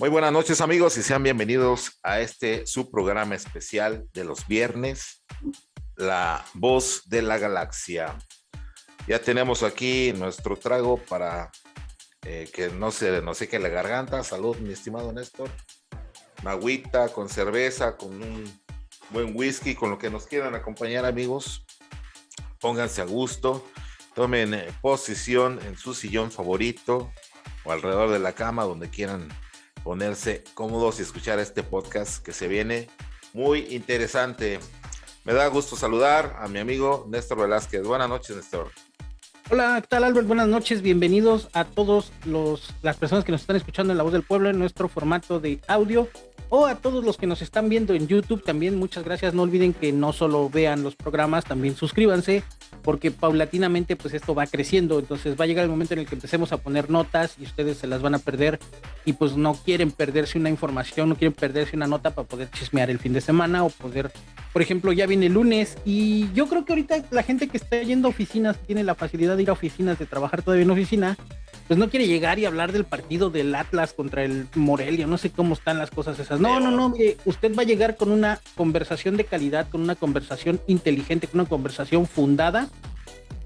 Muy buenas noches amigos y sean bienvenidos a este su programa especial de los viernes, La Voz de la Galaxia. Ya tenemos aquí nuestro trago para eh, que no se nos seque la garganta. Salud, mi estimado Néstor. Una con cerveza, con un buen whisky, con lo que nos quieran acompañar amigos. Pónganse a gusto, tomen eh, posición en su sillón favorito o alrededor de la cama donde quieran ponerse cómodos y escuchar este podcast que se viene muy interesante. Me da gusto saludar a mi amigo Néstor Velázquez. Buenas noches, Néstor. Hola, ¿qué tal Albert? Buenas noches, bienvenidos a todos los las personas que nos están escuchando en La Voz del Pueblo en nuestro formato de audio o a todos los que nos están viendo en YouTube también, muchas gracias. No olviden que no solo vean los programas, también suscríbanse, porque paulatinamente pues esto va creciendo, entonces va a llegar el momento en el que empecemos a poner notas y ustedes se las van a perder y pues no quieren perderse una información, no quieren perderse una nota para poder chismear el fin de semana o poder, por ejemplo, ya viene el lunes y yo creo que ahorita la gente que está yendo a oficinas, tiene la facilidad ir a oficinas, de trabajar todavía en oficina, pues no quiere llegar y hablar del partido del Atlas contra el Morelia, no sé cómo están las cosas esas. No, no, no, usted va a llegar con una conversación de calidad, con una conversación inteligente, con una conversación fundada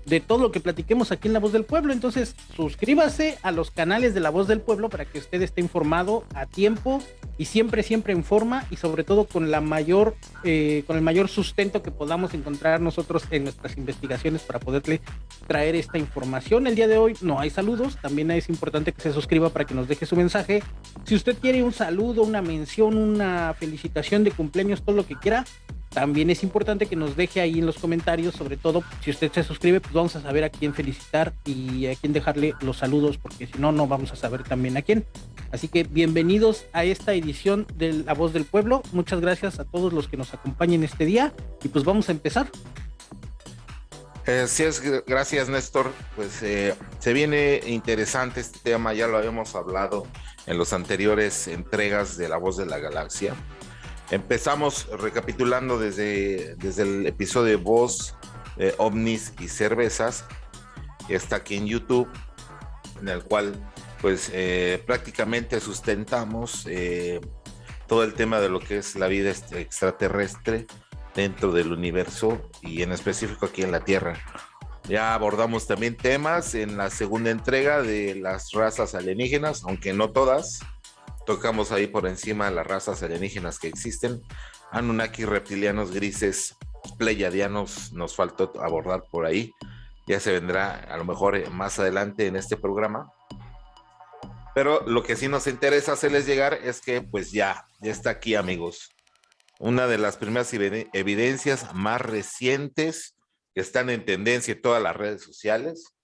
de todo lo que platiquemos aquí en La Voz del Pueblo. Entonces, suscríbase a los canales de La Voz del Pueblo para que usted esté informado a tiempo y siempre, siempre en forma y sobre todo con la mayor, eh, con el mayor sustento que podamos encontrar nosotros en nuestras investigaciones para poderle traer esta información. El día de hoy no hay saludos, también es importante que se suscriba para que nos deje su mensaje. Si usted quiere un saludo, una mención, una felicitación de cumpleaños, todo lo que quiera, también es importante que nos deje ahí en los comentarios, sobre todo si usted se suscribe, pues vamos a saber a quién felicitar y a quién dejarle los saludos, porque si no, no vamos a saber también a quién. Así que bienvenidos a esta edición de La Voz del Pueblo. Muchas gracias a todos los que nos acompañen este día y pues vamos a empezar. Es, gracias Néstor. Pues eh, se viene interesante este tema, ya lo habíamos hablado en las anteriores entregas de La Voz de la Galaxia. Empezamos recapitulando desde, desde el episodio de Voz, eh, ovnis y cervezas, está aquí en YouTube, en el cual pues eh, prácticamente sustentamos eh, todo el tema de lo que es la vida extraterrestre dentro del universo y en específico aquí en la Tierra. Ya abordamos también temas en la segunda entrega de las razas alienígenas, aunque no todas, tocamos ahí por encima las razas alienígenas que existen. Anunnaki, reptilianos, grises, pleiadianos, nos faltó abordar por ahí. Ya se vendrá a lo mejor eh, más adelante en este programa. Pero lo que sí nos interesa hacerles llegar es que pues ya, ya está aquí amigos. Una de las primeras evidencias más recientes que están en tendencia en todas las redes sociales,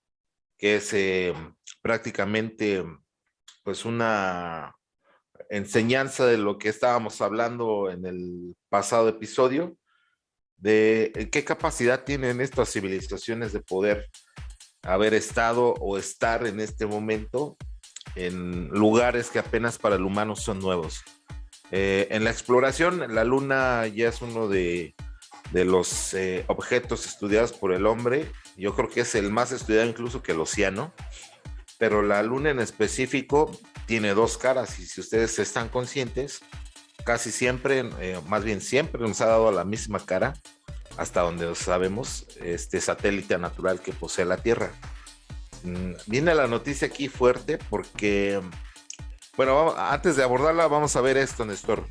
que es eh, prácticamente pues una enseñanza de lo que estábamos hablando en el pasado episodio, de eh, qué capacidad tienen estas civilizaciones de poder haber estado o estar en este momento en lugares que apenas para el humano son nuevos. Eh, en la exploración, la luna ya es uno de, los eh, objetos estudiados por el hombre. Yo creo que es el más estudiado incluso que el océano. Pero la luna en específico tiene dos caras y si ustedes están conscientes, casi siempre, eh, más bien siempre nos ha dado la misma cara hasta donde sabemos este satélite natural que posee la Tierra. Mm, viene la noticia aquí fuerte porque, bueno, antes de abordarla vamos a ver esto, Néstor.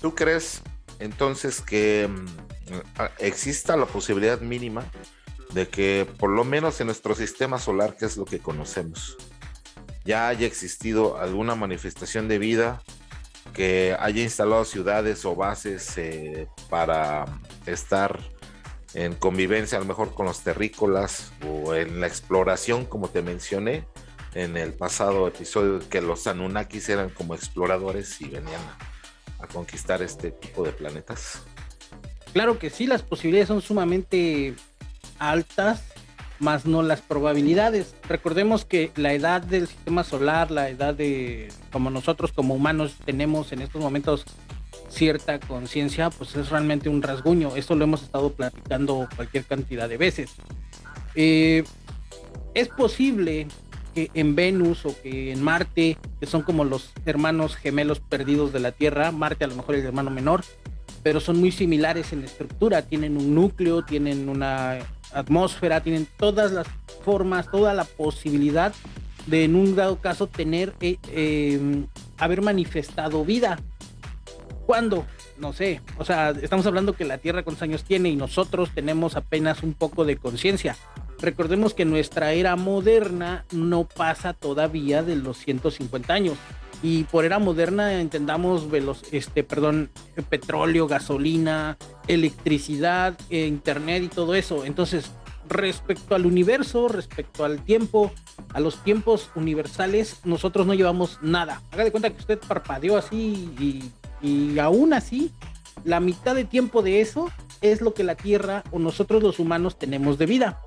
¿Tú crees entonces que mm, exista la posibilidad mínima de que por lo menos en nuestro sistema solar, que es lo que conocemos, ya haya existido alguna manifestación de vida que haya instalado ciudades o bases eh, para estar en convivencia a lo mejor con los terrícolas o en la exploración, como te mencioné en el pasado episodio, que los Anunnakis eran como exploradores y venían a conquistar este tipo de planetas. Claro que sí, las posibilidades son sumamente altas más no las probabilidades. Recordemos que la edad del sistema solar, la edad de como nosotros como humanos tenemos en estos momentos cierta conciencia, pues es realmente un rasguño. Esto lo hemos estado platicando cualquier cantidad de veces. Eh, es posible que en Venus o que en Marte que son como los hermanos gemelos perdidos de la Tierra. Marte a lo mejor es el hermano menor, pero son muy similares en estructura. Tienen un núcleo, tienen una atmósfera, tienen todas las formas, toda la posibilidad de en un dado caso tener, eh, em, haber manifestado vida. ¿Cuándo? No sé. O sea, estamos hablando que la Tierra cuántos años tiene y nosotros tenemos apenas un poco de conciencia. Recordemos que nuestra era moderna no pasa todavía de los 150 años. Y por era moderna entendamos velos, este, perdón, petróleo, gasolina, electricidad, eh, internet y todo eso. Entonces, respecto al universo, respecto al tiempo, a los tiempos universales, nosotros no llevamos nada. Haga de cuenta que usted parpadeó así y, y aún así, la mitad de tiempo de eso es lo que la Tierra o nosotros los humanos tenemos de vida.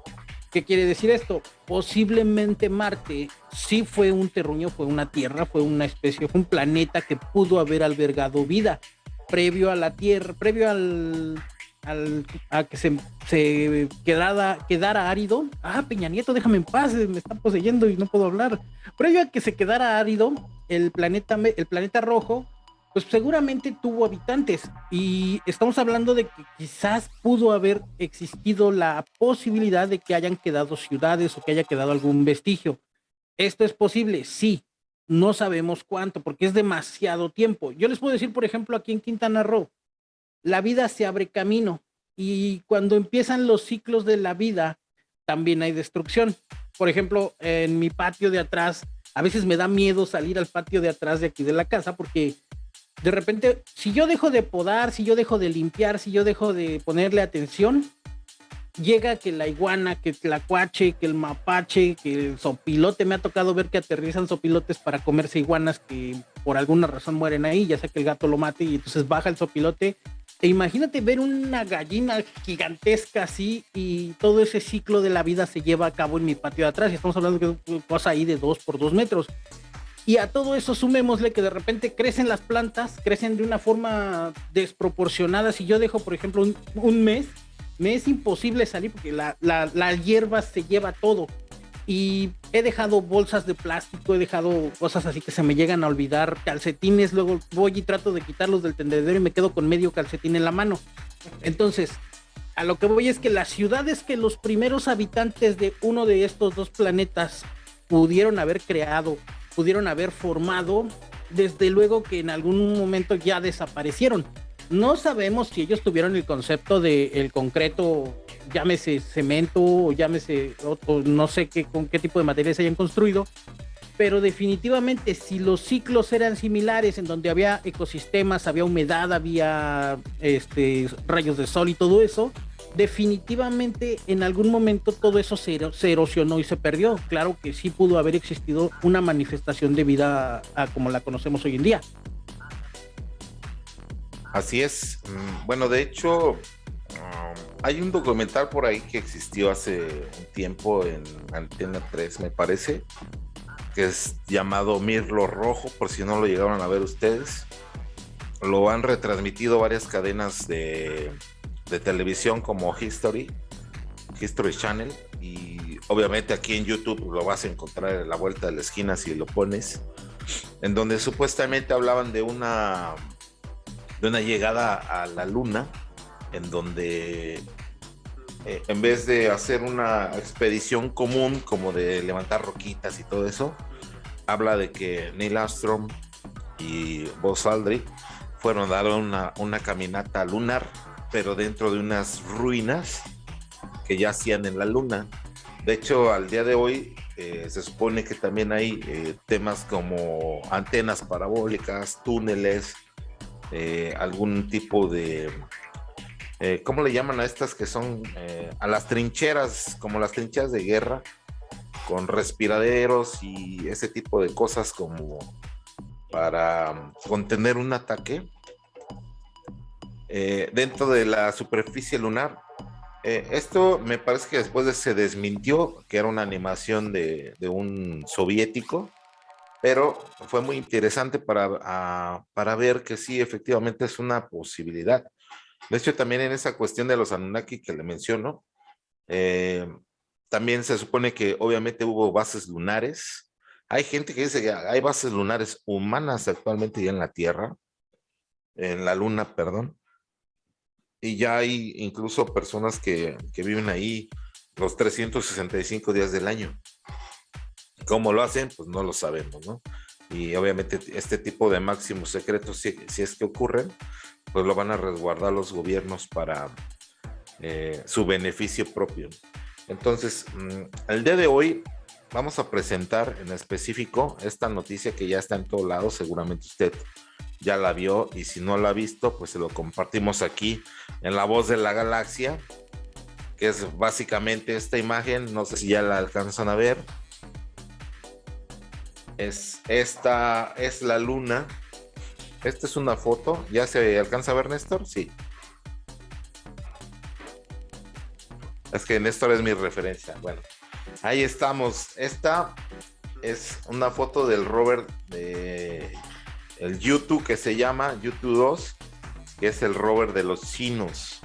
¿Qué quiere decir esto? Posiblemente Marte sí fue un terruño, fue una tierra, fue una especie, fue un planeta que pudo haber albergado vida previo a la Tierra, previo al, a que se, se quedara, quedara árido. Ah, Peña Nieto, déjame en paz, me está poseyendo y no puedo hablar. Previo a que se quedara árido, el planeta, el planeta rojo pues seguramente tuvo habitantes y estamos hablando de que quizás pudo haber existido la posibilidad de que hayan quedado ciudades o que haya quedado algún vestigio. ¿Esto es posible? Sí. No sabemos cuánto porque es demasiado tiempo. Yo les puedo decir, por ejemplo, aquí en Quintana Roo, la vida se abre camino y cuando empiezan los ciclos de la vida, también hay destrucción. Por ejemplo, en mi patio de atrás, a veces me da miedo salir al patio de atrás de aquí de la casa porque de repente, si yo dejo de podar, si yo dejo de limpiar, si yo dejo de ponerle atención, llega que la iguana, que el cuache, que el mapache, que el sopilote, me ha tocado ver que aterrizan sopilotes para comerse iguanas que por alguna razón mueren ahí, ya sea que el gato lo mate y entonces baja el sopilote. E imagínate ver una gallina gigantesca así y todo ese ciclo de la vida se lleva a cabo en mi patio de atrás estamos hablando de una cosa ahí de dos por dos metros. Y a todo eso sumémosle que de repente crecen las plantas, crecen de una forma desproporcionada. Si yo dejo, por ejemplo, un, mes, me es imposible salir porque la, la, hierba se lleva todo. Y he dejado bolsas de plástico, he dejado cosas así que se me llegan a olvidar, calcetines, luego voy y trato de quitarlos del tendedero y me quedo con medio calcetín en la mano. Entonces, a lo que voy es que las ciudades que los primeros habitantes de uno de estos dos planetas pudieron haber creado pudieron haber formado, desde luego que en algún momento ya desaparecieron. No sabemos si ellos tuvieron el concepto de el concreto, llámese cemento o llámese, o, no sé qué, con qué tipo de materiales hayan construido, pero definitivamente si los ciclos eran similares, en donde había ecosistemas, había humedad, había este, rayos de sol y todo eso, definitivamente en algún momento todo eso se, erosionó y se perdió. Claro que sí pudo haber existido una manifestación de vida como la conocemos hoy en día. Así es. Mm, bueno, de hecho, um, hay un documental por ahí que existió hace un tiempo en Antena 3, me parece, que es llamado Mirlo Rojo, por si no lo llegaron a ver ustedes. Lo han retransmitido varias cadenas de de televisión como History, History Channel, y obviamente aquí en YouTube lo vas a encontrar en la vuelta de la esquina si lo pones, en donde supuestamente hablaban de una, de una llegada a la luna, en donde eh, en vez de hacer una expedición común como de levantar roquitas y todo eso, habla de que Neil Armstrong y Buzz Aldrin fueron a dar una, una caminata lunar pero dentro de unas ruinas que ya hacían en la luna. De hecho, al día de hoy eh, se supone que también hay eh, temas como antenas parabólicas, túneles, eh, algún tipo de, ¿cómo le llaman a estas que son a las trincheras, como las trincheras de guerra, con respiraderos y ese tipo de cosas como para contener un ataque? Eh, dentro de la superficie lunar. Eh, esto me parece que después se desmintió que era una animación de, un soviético, pero fue muy interesante para, para ver que sí, efectivamente es una posibilidad. De hecho, también en esa cuestión de los Anunnaki que le menciono, eh, también se supone que obviamente hubo bases lunares Hay gente que dice que hay bases lunares humanas actualmente ya en la Tierra, en la Luna, perdón. Y ya hay incluso personas que, que viven ahí los 365 días del año. ¿Cómo lo hacen? Pues no lo sabemos, ¿no? Y obviamente este tipo de máximos secretos, si, si es que ocurren, pues lo van a resguardar los gobiernos para eh, su beneficio propio. Entonces, mm, el día de hoy vamos a presentar en específico esta noticia que ya está en todos lados, seguramente usted ya la vio y si no la ha visto, pues se lo compartimos aquí en La Voz de la Galaxia, que es básicamente esta imagen, no sé si ya la alcanzan a ver. Es esta, es la luna. Esta es una foto, ¿ya se alcanza a ver Néstor? Sí. Es que Néstor es mi referencia. Bueno, Ahí estamos. Esta es una foto del rover de el YouTube que se llama YouTube 2, que es el rover de los chinos.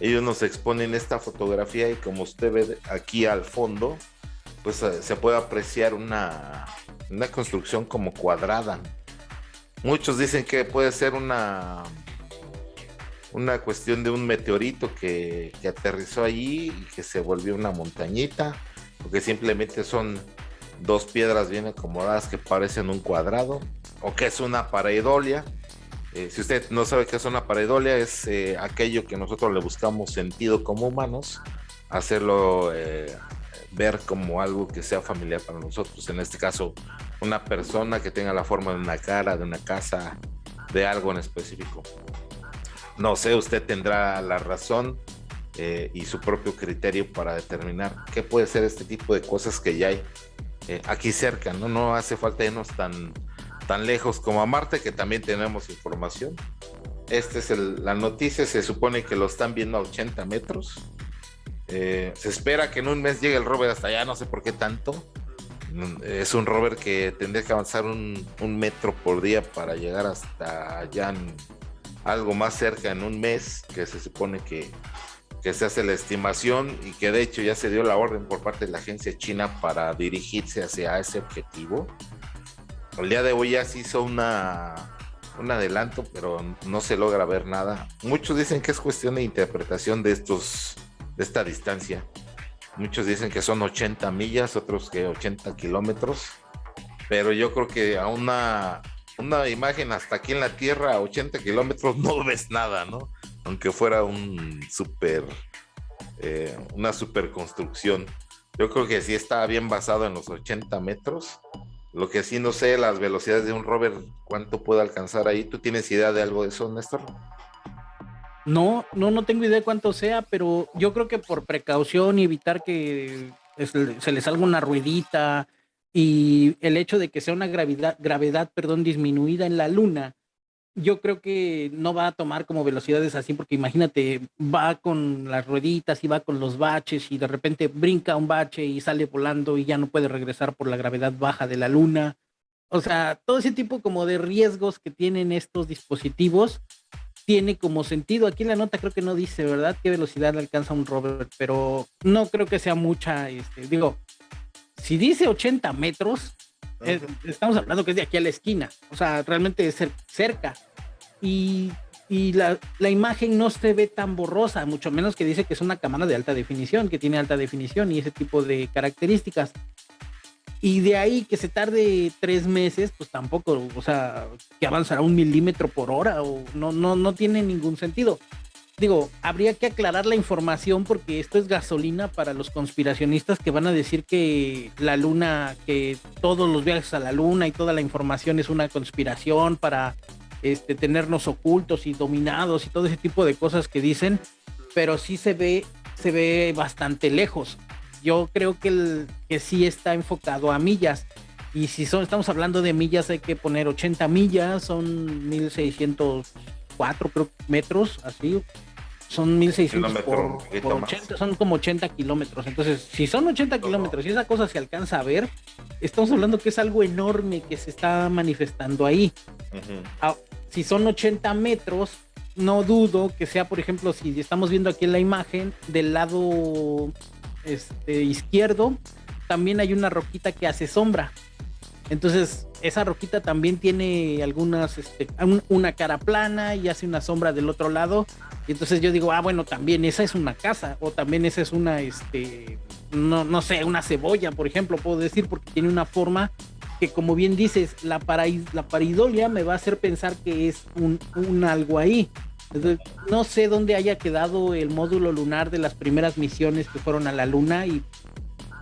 Ellos nos exponen esta fotografía y como usted ve aquí al fondo, pues eh, se puede apreciar una, una construcción como cuadrada. Muchos dicen que puede ser una una cuestión de un meteorito que, que aterrizó allí y que se volvió una montañita que simplemente son dos piedras bien acomodadas que parecen un cuadrado, o que es una pareidolia. Eh, si usted no sabe qué es una pareidolia, es eh, aquello que nosotros le buscamos sentido como humanos, hacerlo eh, ver como algo que sea familiar para nosotros. En este caso, una persona que tenga la forma de una cara, de una casa, de algo en específico. No sé, usted tendrá la razón eh, y su propio criterio para determinar qué puede ser este tipo de cosas que ya hay eh, aquí cerca, ¿no? No hace falta irnos tan, tan lejos como a Marte, que también tenemos información. Esta es la noticia, se supone que lo están viendo a 80 metros. Eh, se espera que en un mes llegue el rover hasta allá, no sé por qué tanto. Es un rover que tendría que avanzar un, un metro por día para llegar hasta allá, algo más cerca en un mes, que se supone que que se hace la estimación y que de hecho ya se dio la orden por parte de la agencia china para dirigirse hacia ese objetivo. El día de hoy ya se hizo una, un adelanto, pero no se logra ver nada. Muchos dicen que es cuestión de interpretación de estos de esta distancia. Muchos dicen que son 80 millas, otros que 80 kilómetros. Pero yo creo que a una, una imagen hasta aquí en la Tierra, a 80 kilómetros, no ves nada, ¿no? aunque fuera un super, eh, una super construcción. Yo creo que sí está bien basado en los 80 metros. Lo que sí no sé, las velocidades de un rover, cuánto puede alcanzar ahí. ¿Tú tienes idea de algo de eso, Néstor? No, no, no tengo idea de cuánto sea, pero yo creo que por precaución y evitar que se le salga una ruedita y el hecho de que sea una gravedad, gravedad perdón, disminuida en la luna, yo creo que no va a tomar como velocidades así, porque imagínate, va con las rueditas y va con los baches y de repente brinca un bache y sale volando y ya no puede regresar por la gravedad baja de la luna. O sea, todo ese tipo como de riesgos que tienen estos dispositivos tiene como sentido. Aquí en la nota creo que no dice, ¿verdad? ¿Qué velocidad alcanza un rover? Pero no creo que sea mucha, este, digo, si dice 80 metros, estamos hablando que es de aquí a la esquina, o sea, realmente es cerca. Y, y la, la, imagen no se ve tan borrosa, mucho menos que dice que es una cámara de alta definición, que tiene alta definición y ese tipo de características. Y de ahí que se tarde tres meses, pues tampoco, o sea, que avanzará un milímetro por hora, o no, no, no tiene ningún sentido digo, habría que aclarar la información porque esto es gasolina para los conspiracionistas que van a decir que la luna, que todos los viajes a la luna y toda la información es una conspiración para este, tenernos ocultos y dominados y todo ese tipo de cosas que dicen, pero sí se ve, se ve bastante lejos. Yo creo que, el, que sí está enfocado a millas. Y si son, estamos hablando de millas, hay que poner 80 millas, son 1604 metros, así, son 1600 por, 80, son como 80 kilómetros. Entonces, si son 80 kilómetros y esa cosa se alcanza a ver, estamos hablando que es algo enorme que se está manifestando ahí. Ah, si son 80 metros, no dudo que sea, por ejemplo, si estamos viendo aquí en la imagen, del lado este, izquierdo, también hay una roquita que hace sombra. Entonces, esa roquita también tiene algunas, este, una cara plana y hace una sombra del otro lado. Y entonces yo digo, ah, bueno, también esa es una casa, o también esa es una, este, no, no sé, una cebolla, por ejemplo, puedo decir, porque tiene una forma que, como bien dices, la, la paridolia me va a hacer pensar que es un, un algo ahí. No sé dónde haya quedado el módulo lunar de las primeras misiones que fueron a la luna y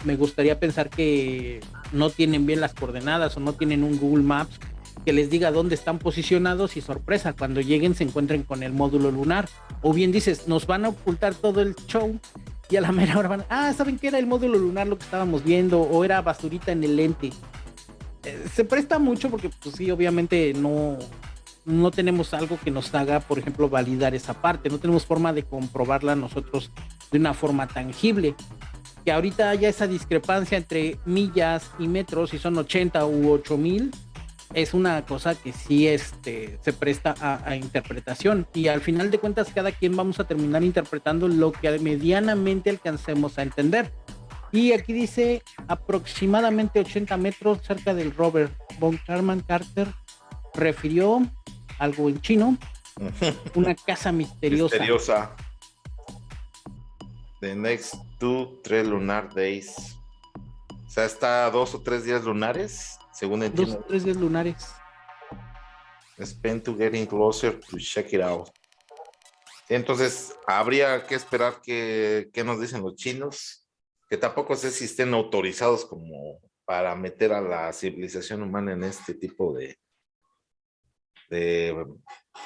me gustaría pensar que no tienen bien las coordenadas o no tienen un Google Maps que les diga dónde están posicionados y sorpresa, cuando lleguen se encuentren con el módulo lunar. O bien dices, nos van a ocultar todo el show y a la mera hora van, ah, ¿saben qué era el módulo lunar lo que estábamos viendo? O era basurita en el lente. Eh, se presta mucho porque pues sí, obviamente no, no tenemos algo que nos haga, por ejemplo, validar esa parte, no tenemos forma de comprobarla nosotros de una forma tangible que ahorita haya esa discrepancia entre millas y metros, si son 80 u 8000, es una cosa que sí este, se presta a, interpretación. Y al final de cuentas, cada quien vamos a terminar interpretando lo que medianamente alcancemos a entender. Y aquí dice aproximadamente 80 metros cerca del rover. Von Karman Carter refirió algo en chino, una casa misteriosa. Misteriosa. The next two, tres lunar days. O sea, está dos o tres días lunares, según entiendo. Dos o tres días lunares. Spend to getting closer to check it out. Entonces, habría que esperar que, nos dicen los chinos, que tampoco sé si estén autorizados como para meter a la civilización humana en este tipo de, de,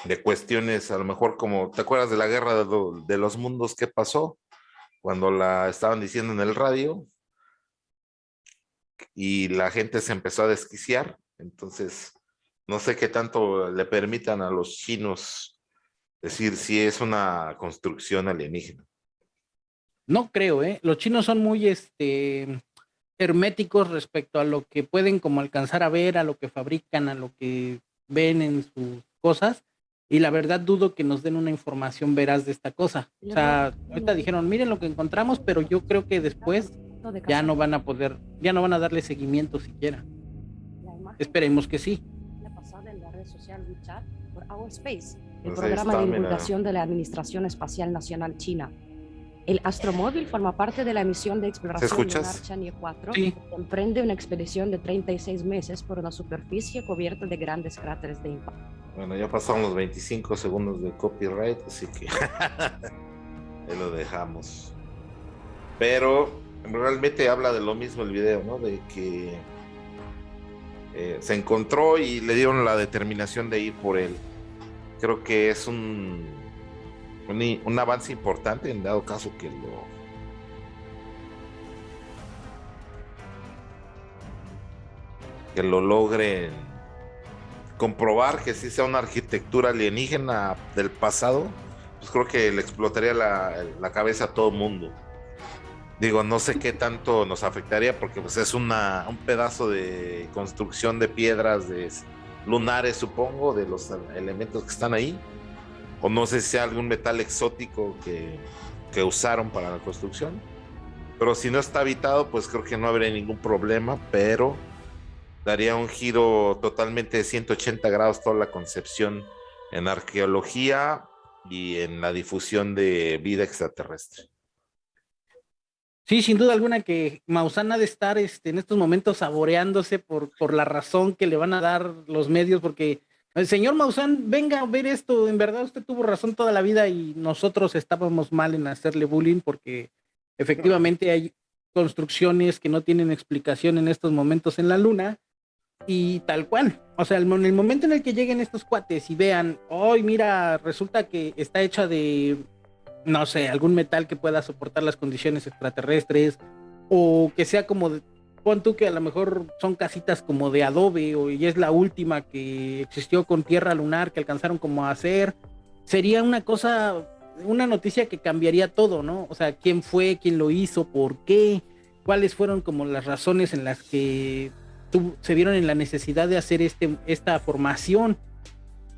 de cuestiones, a lo mejor como, ¿te acuerdas de la guerra de, de los mundos que pasó? cuando la estaban diciendo en el radio y la gente se empezó a desquiciar. Entonces, no sé qué tanto le permitan a los chinos decir si es una construcción alienígena. No creo, ¿eh? Los chinos son muy este, herméticos respecto a lo que pueden como alcanzar a ver, a lo que fabrican, a lo que ven en sus cosas y la verdad dudo que nos den una información veraz de esta cosa. O sea, ahorita dijeron, miren lo que encontramos, pero yo creo que después ya no van a poder, ya no van a darle seguimiento siquiera. Esperemos que sí. el pues programa de divulgación de la Administración Espacial Nacional China. El astromóvil forma parte de la misión de exploración lunar Chang'e 4, que emprende una expedición de 36 meses por una superficie cubierta de grandes cráteres de impacto. Bueno, ya pasaron los 25 segundos de copyright, así que ahí lo dejamos. Pero realmente habla de lo mismo el video, ¿no? De que eh, se encontró y le dieron la determinación de ir por él. Creo que es un, un, avance importante en dado caso que lo que lo logren comprobar que sí sea una arquitectura alienígena del pasado, pues creo que le explotaría la, cabeza a todo mundo. Digo, no sé qué tanto nos afectaría porque pues es una, un pedazo de construcción de piedras de lunares, supongo, de los elementos que están ahí. O no sé si algún metal exótico que, que usaron para la construcción. Pero si no está habitado, pues creo que no habría ningún problema, pero daría un giro totalmente de 180 grados toda la concepción en arqueología y en la difusión de vida extraterrestre. Sí, sin duda alguna que Maussan ha de estar este, en estos momentos saboreándose por, por la razón que le van a dar los medios, porque el señor Maussan, venga a ver esto, en verdad usted tuvo razón toda la vida y nosotros estábamos mal en hacerle bullying porque efectivamente hay construcciones que no tienen explicación en estos momentos en la luna y tal cual. O sea, en el momento en el que lleguen estos cuates y vean, hoy mira, resulta que está hecha de, no sé, algún metal que pueda soportar las condiciones extraterrestres, o que sea como, de, pon tú que a lo mejor son casitas como de adobe, o y es la última que existió con tierra lunar que alcanzaron como a hacer, sería una cosa, una noticia que cambiaría todo, ¿no? O sea, quién fue, quién lo hizo, por qué, cuáles fueron como las razones en las que se vieron en la necesidad de hacer este, esta formación.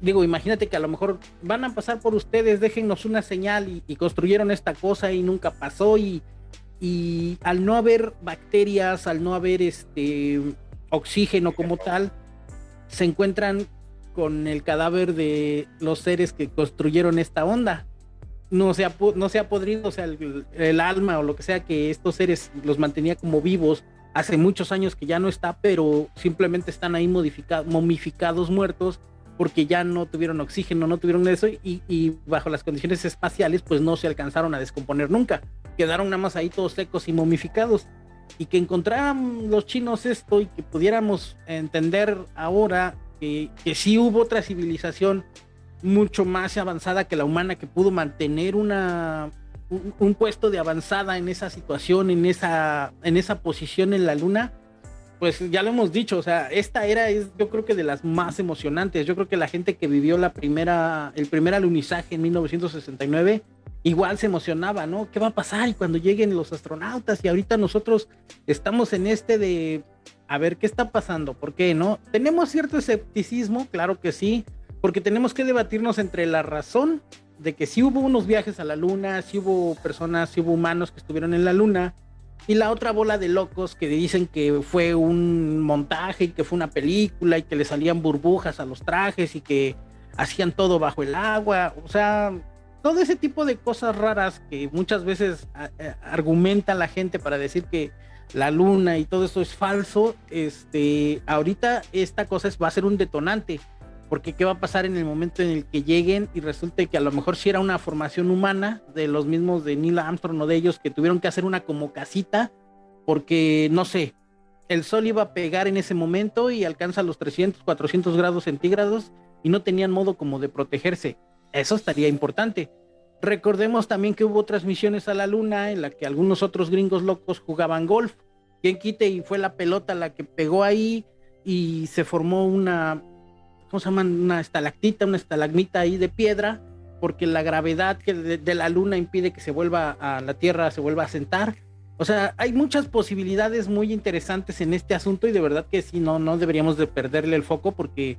Digo, imagínate que a lo mejor van a pasar por ustedes, déjennos una señal y, construyeron esta cosa y nunca pasó y, y al no haber bacterias, al no haber este oxígeno como tal, se encuentran con el cadáver de los seres que construyeron esta onda. No se ha, no se ha podrido, o sea, el, alma o lo que sea que estos seres los mantenía como vivos hace muchos años que ya no está, pero simplemente están ahí modificados, momificados, muertos, porque ya no tuvieron oxígeno, no tuvieron eso, y, bajo las condiciones espaciales, pues no se alcanzaron a descomponer nunca. Quedaron nada más ahí todos secos y momificados. Y que encontraran los chinos esto y que pudiéramos entender ahora que, que sí hubo otra civilización mucho más avanzada que la humana que pudo mantener una, un, puesto de avanzada en esa situación, en esa, en esa posición en la luna, pues ya lo hemos dicho, o sea, esta era es yo creo que de las más emocionantes. Yo creo que la gente que vivió la primera, el primer alunizaje en 1969, igual se emocionaba, ¿no? ¿Qué va a pasar y cuando lleguen los astronautas? Y ahorita nosotros estamos en este de, a ver, ¿qué está pasando? ¿Por qué, no? Tenemos cierto escepticismo, claro que sí, porque tenemos que debatirnos entre la razón de que sí hubo unos viajes a la luna, sí hubo personas, sí hubo humanos que estuvieron en la luna, y la otra bola de locos que dicen que fue un montaje y que fue una película y que le salían burbujas a los trajes y que hacían todo bajo el agua, o sea, todo ese tipo de cosas raras que muchas veces argumenta la gente para decir que la luna y todo eso es falso, este, ahorita esta cosa es, va a ser un detonante porque qué va a pasar en el momento en el que lleguen y resulte que a lo mejor si era una formación humana de los mismos de Neil Armstrong o de ellos que tuvieron que hacer una como casita porque no sé, el sol iba a pegar en ese momento y alcanza los 300, 400 grados centígrados y no tenían modo como de protegerse. Eso estaría importante. Recordemos también que hubo otras misiones a la luna en la que algunos otros gringos locos jugaban golf. Quien quite y fue la pelota la que pegó ahí y se formó una, ¿cómo se llama? Una estalactita, una estalagmita ahí de piedra, porque la gravedad que de, la luna impide que se vuelva a la Tierra, se vuelva a sentar. O sea, hay muchas posibilidades muy interesantes en este asunto y de verdad que sí, no, no deberíamos de perderle el foco porque,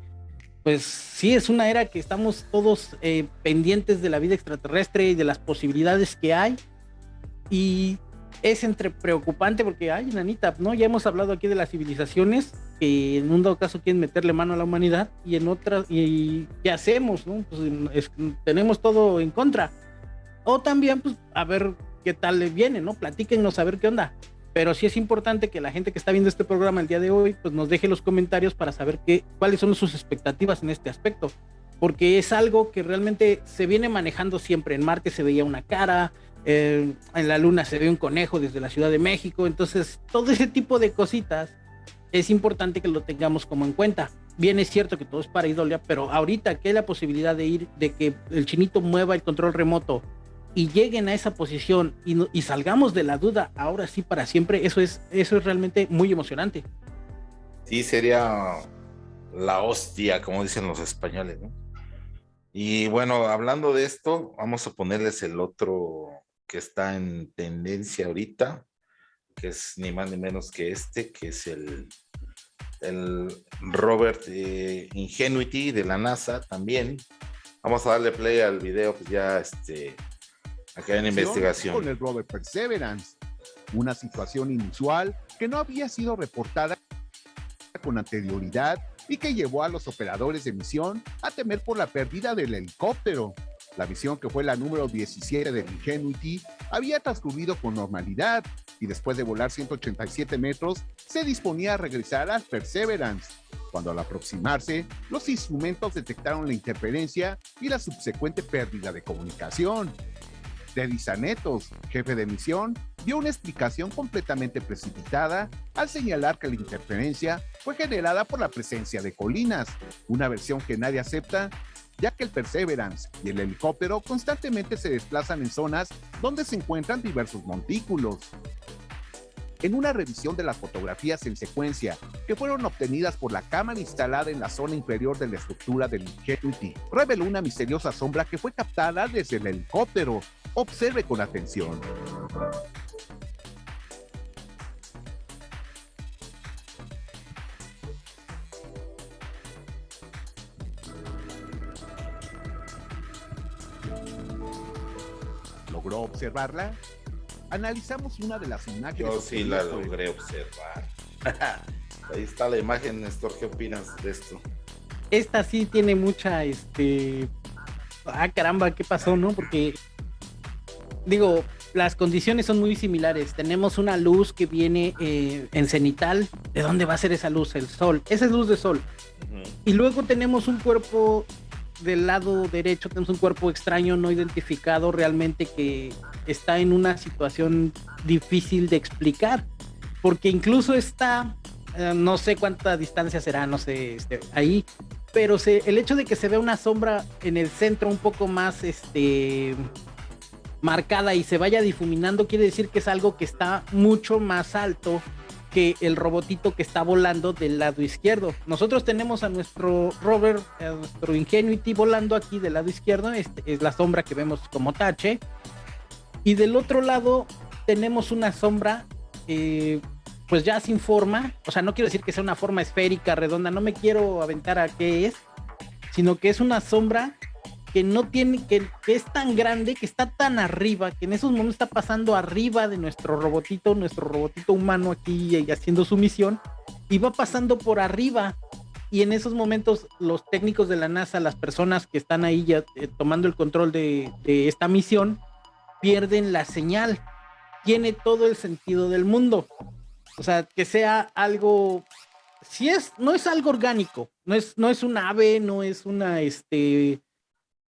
pues sí, es una era que estamos todos eh, pendientes de la vida extraterrestre y de las posibilidades que hay. Y es entre preocupante porque, ay, nanita, ¿no? Ya hemos hablado aquí de las civilizaciones que en un dado caso quieren meterle mano a la humanidad y en otras, y ¿qué hacemos? Pues tenemos todo en contra. O también, pues, a ver qué tal le viene, ¿no? Platíquenos a ver qué onda. Pero sí es importante que la gente que está viendo este programa el día de hoy, pues nos deje los comentarios para saber qué, cuáles son sus expectativas en este aspecto. Porque es algo que realmente se viene manejando siempre. En Marte se veía una cara, en la luna se ve un conejo desde la Ciudad de México, entonces todo ese tipo de cositas es importante que lo tengamos como en cuenta. Bien es cierto que todo es para idolia, pero ahorita que hay la posibilidad de ir, de que el chinito mueva el control remoto y lleguen a esa posición y, y salgamos de la duda ahora sí para siempre, eso es, eso es realmente muy emocionante. Sí, sería la hostia, como dicen los españoles, ¿no? Y bueno, hablando de esto, vamos a ponerles el otro que está en tendencia ahorita, que es ni más ni menos que este, que es el, el Robert Ingenuity de la NASA también. Vamos a darle play al video, pues ya este, acá en investigación. Con el Robert Perseverance, una situación inusual que no había sido reportada con anterioridad y que llevó a los operadores de misión a temer por la pérdida del helicóptero. La misión, que fue la número 17 del Ingenuity, había transcurrido con normalidad y después de volar 187 metros, se disponía a regresar al Perseverance. Cuando al aproximarse, los instrumentos detectaron la interferencia y la subsecuente pérdida de comunicación. Teddy Sanetos, jefe de misión, dio una explicación completamente precipitada al señalar que la interferencia fue generada por la presencia de colinas, una versión que nadie acepta ya que el Perseverance y el helicóptero constantemente se desplazan en zonas donde se encuentran diversos montículos. En una revisión de las fotografías en secuencia que fueron obtenidas por la cámara instalada en la zona inferior de la estructura del Ingenuity, reveló una misteriosa sombra que fue captada desde el helicóptero. Observe con atención. Observarla? Analizamos una de las imágenes. Yo sí la logré observar. Ahí está la imagen, Néstor. ¿Qué opinas de esto? Esta sí tiene mucha, este... Ah, caramba, ¿qué pasó, no? Porque, digo, las condiciones son muy similares. Tenemos una luz que viene eh, en cenital. ¿De dónde va a ser esa luz? El sol. Esa es luz de sol. Y luego tenemos un cuerpo del lado derecho, tenemos un cuerpo extraño no identificado realmente que está en una situación difícil de explicar. Porque incluso está, eh, no sé cuánta distancia será, no sé, este, ahí. Pero el hecho de que se vea una sombra en el centro un poco más, este, marcada y se vaya difuminando, quiere decir que es algo que está mucho más alto que el robotito que está volando del lado izquierdo. Nosotros tenemos a nuestro rover, a nuestro Ingenuity volando aquí del lado izquierdo, este es la sombra que vemos como tache. Y del otro lado tenemos una sombra, eh, pues ya sin forma, o sea, no quiero decir que sea una forma esférica, redonda, no me quiero aventar a qué es, sino que es una sombra que no tiene, que, es tan grande, que está tan arriba, que en esos momentos está pasando arriba de nuestro robotito, nuestro robotito humano aquí y haciendo su misión, y va pasando por arriba. Y en esos momentos los técnicos de la NASA, las personas que están ahí ya eh, tomando el control de, de esta misión, pierden la señal. Tiene todo el sentido del mundo. O sea, que sea algo si es, no es algo orgánico, no es, no es un ave, no es una, este,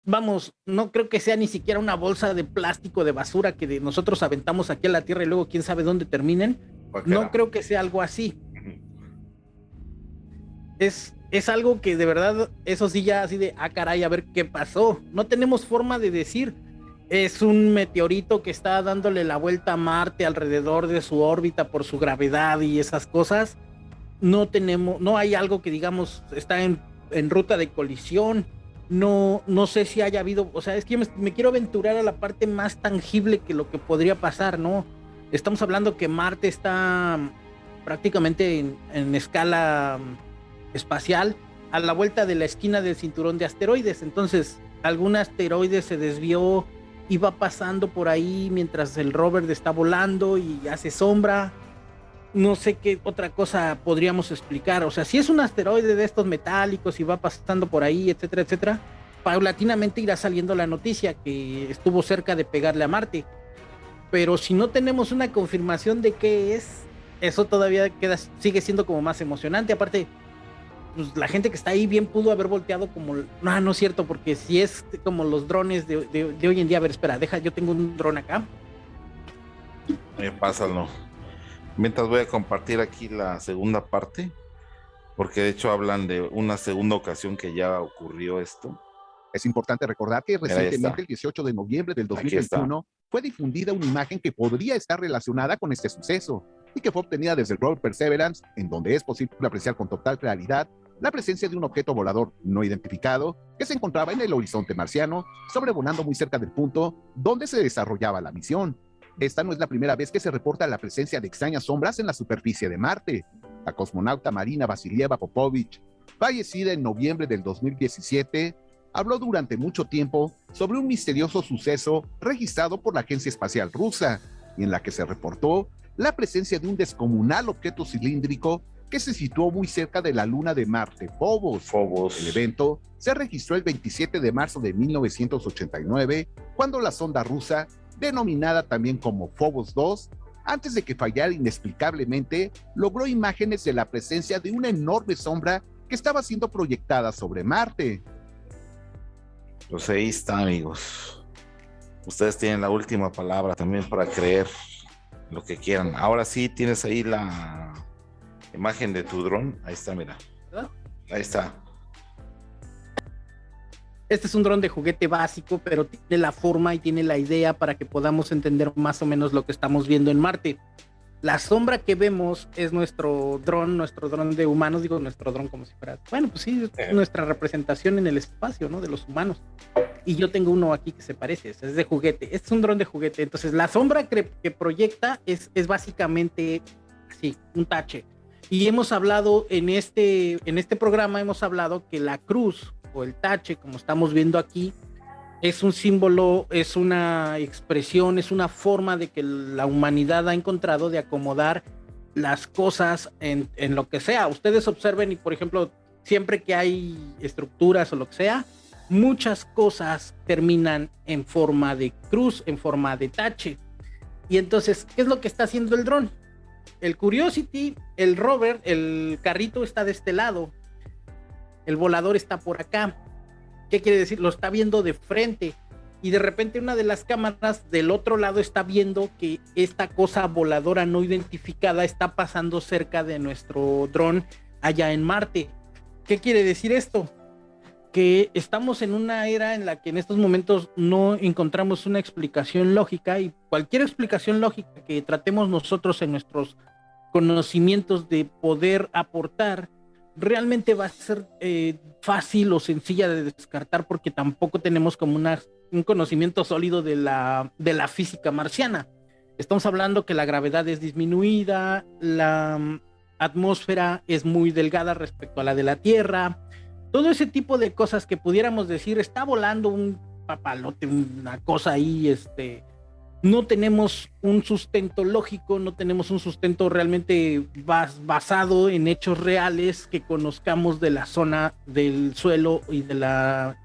vamos, no creo que sea ni siquiera una bolsa de plástico de basura que de nosotros aventamos aquí a la tierra y luego quién sabe dónde terminen. No creo que sea algo así. Es, es algo que de verdad, eso sí ya así de, ah caray, a ver qué pasó. No tenemos forma de decir. Es un meteorito que está dándole la vuelta a Marte alrededor de su órbita por su gravedad y esas cosas. No tenemos, no hay algo que digamos está en, en ruta de colisión no, no sé si haya habido, o sea, es que me, quiero aventurar a la parte más tangible que lo que podría pasar, ¿no? Estamos hablando que Marte está prácticamente en, escala mm, espacial a la vuelta de la esquina del cinturón de asteroides, entonces algún asteroide se desvió y va pasando por ahí mientras el rover está volando y hace sombra. No sé qué otra cosa podríamos explicar. O sea, si es un asteroide de estos metálicos y va pasando por ahí, etcétera, etcétera, paulatinamente irá saliendo la noticia que estuvo cerca de pegarle a Marte. Pero si no tenemos una confirmación de qué es, eso todavía queda, sigue siendo como más emocionante. Aparte, pues, la gente que está ahí bien pudo haber volteado como, no, no es cierto, porque si es como los drones de, hoy en día, a ver, espera, deja, yo tengo un dron acá. Eh, pásalo. Mientras voy a compartir aquí la segunda parte, porque de hecho hablan de una segunda ocasión que ya ocurrió esto. Es importante recordar que recientemente, el 18 de noviembre del 2021, fue difundida una imagen que podría estar relacionada con este suceso y que fue obtenida desde el rover Perseverance, en donde es posible apreciar con total claridad la presencia de un objeto volador no identificado que se encontraba en el horizonte marciano, sobrevolando muy cerca del punto donde se desarrollaba la misión. Esta no es la primera vez que se reporta la presencia de extrañas sombras en la superficie de Marte. La cosmonauta Marina Vasilieva Popovich, fallecida en noviembre del 2017, habló durante mucho tiempo sobre un misterioso suceso registrado por la Agencia Espacial Rusa, y en la que se reportó la presencia de un descomunal objeto cilíndrico que se situó muy cerca de la luna de Marte, Phobos. Phobos. El evento se registró el 27 de marzo de 1989, cuando la sonda rusa denominada también como Phobos 2, antes de que fallara inexplicablemente, logró imágenes de la presencia de una enorme sombra que estaba siendo proyectada sobre Marte. Pues ahí está, amigos. Ustedes tienen la última palabra también para creer lo que quieran. Ahora sí tienes ahí la imagen de tu dron. Ahí está, mira. Ahí está. Este es un dron de juguete básico, pero tiene la forma y tiene la idea para que podamos entender más o menos lo que estamos viendo en Marte. La sombra que vemos es nuestro dron, nuestro dron de humanos, digo nuestro dron como si fuera, bueno, pues sí, es eh. nuestra representación en el espacio, ¿no? De los humanos. Y yo tengo uno aquí que se parece, es de juguete. Este es un dron de juguete. Entonces, la sombra que, que proyecta es, es básicamente así, un tache. Y hemos hablado en este, en este programa, hemos hablado que la cruz el tache, como estamos viendo aquí, es un símbolo, es una expresión, es una forma de que la humanidad ha encontrado de acomodar las cosas en, en, lo que sea. Ustedes observen y, por ejemplo, siempre que hay estructuras o lo que sea, muchas cosas terminan en forma de cruz, en forma de tache. Y entonces, ¿qué es lo que está haciendo el dron? El Curiosity, el rover, el carrito está de este lado, el volador está por acá. ¿Qué quiere decir? Lo está viendo de frente. Y de repente una de las cámaras del otro lado está viendo que esta cosa voladora no identificada está pasando cerca de nuestro dron allá en Marte. ¿Qué quiere decir esto? Que estamos en una era en la que en estos momentos no encontramos una explicación lógica y cualquier explicación lógica que tratemos nosotros en nuestros conocimientos de poder aportar realmente va a ser eh, fácil o sencilla de descartar porque tampoco tenemos como una, un conocimiento sólido de la, de la física marciana. Estamos hablando que la gravedad es disminuida, la mm, atmósfera es muy delgada respecto a la de la Tierra, todo ese tipo de cosas que pudiéramos decir, está volando un papalote, una cosa ahí, este, no tenemos un sustento lógico, no tenemos un sustento realmente basado en hechos reales que conozcamos de la zona del suelo y de la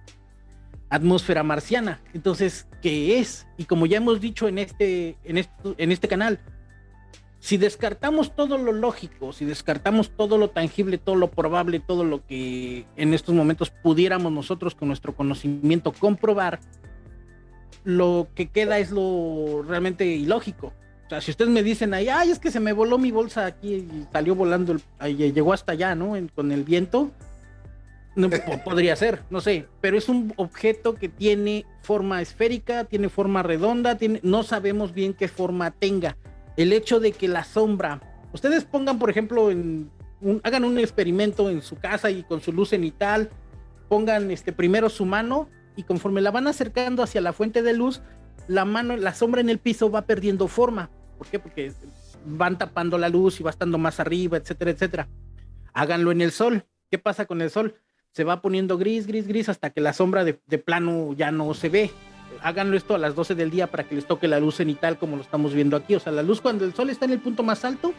atmósfera marciana. Entonces, ¿qué es? Y como ya hemos dicho en este, en en este canal, si descartamos todo lo lógico, si descartamos todo lo tangible, todo lo probable, todo lo que en estos momentos pudiéramos nosotros con nuestro conocimiento comprobar, lo que queda es lo realmente ilógico. O sea, si ustedes me dicen ahí, ay, es que se me voló mi bolsa aquí y salió volando, llegó hasta allá, ¿no? con el viento, no, podría ser, no sé, pero es un objeto que tiene forma esférica, tiene forma redonda, tiene, no sabemos bien qué forma tenga el hecho de que la sombra, ustedes pongan, por ejemplo, en hagan un experimento en su casa y con su luz cenital, pongan este primero su mano y conforme la van acercando hacia la fuente de luz, la mano, la sombra en el piso va perdiendo forma. ¿Por qué? Porque van tapando la luz y va estando más arriba, etcétera, etcétera. Háganlo en el sol. ¿Qué pasa con el sol? Se va poniendo gris, gris, gris hasta que la sombra de plano ya no se ve háganlo esto a las 12 del día para que les toque la luz cenital como lo estamos viendo aquí. O sea, la luz cuando el sol está en el punto más alto,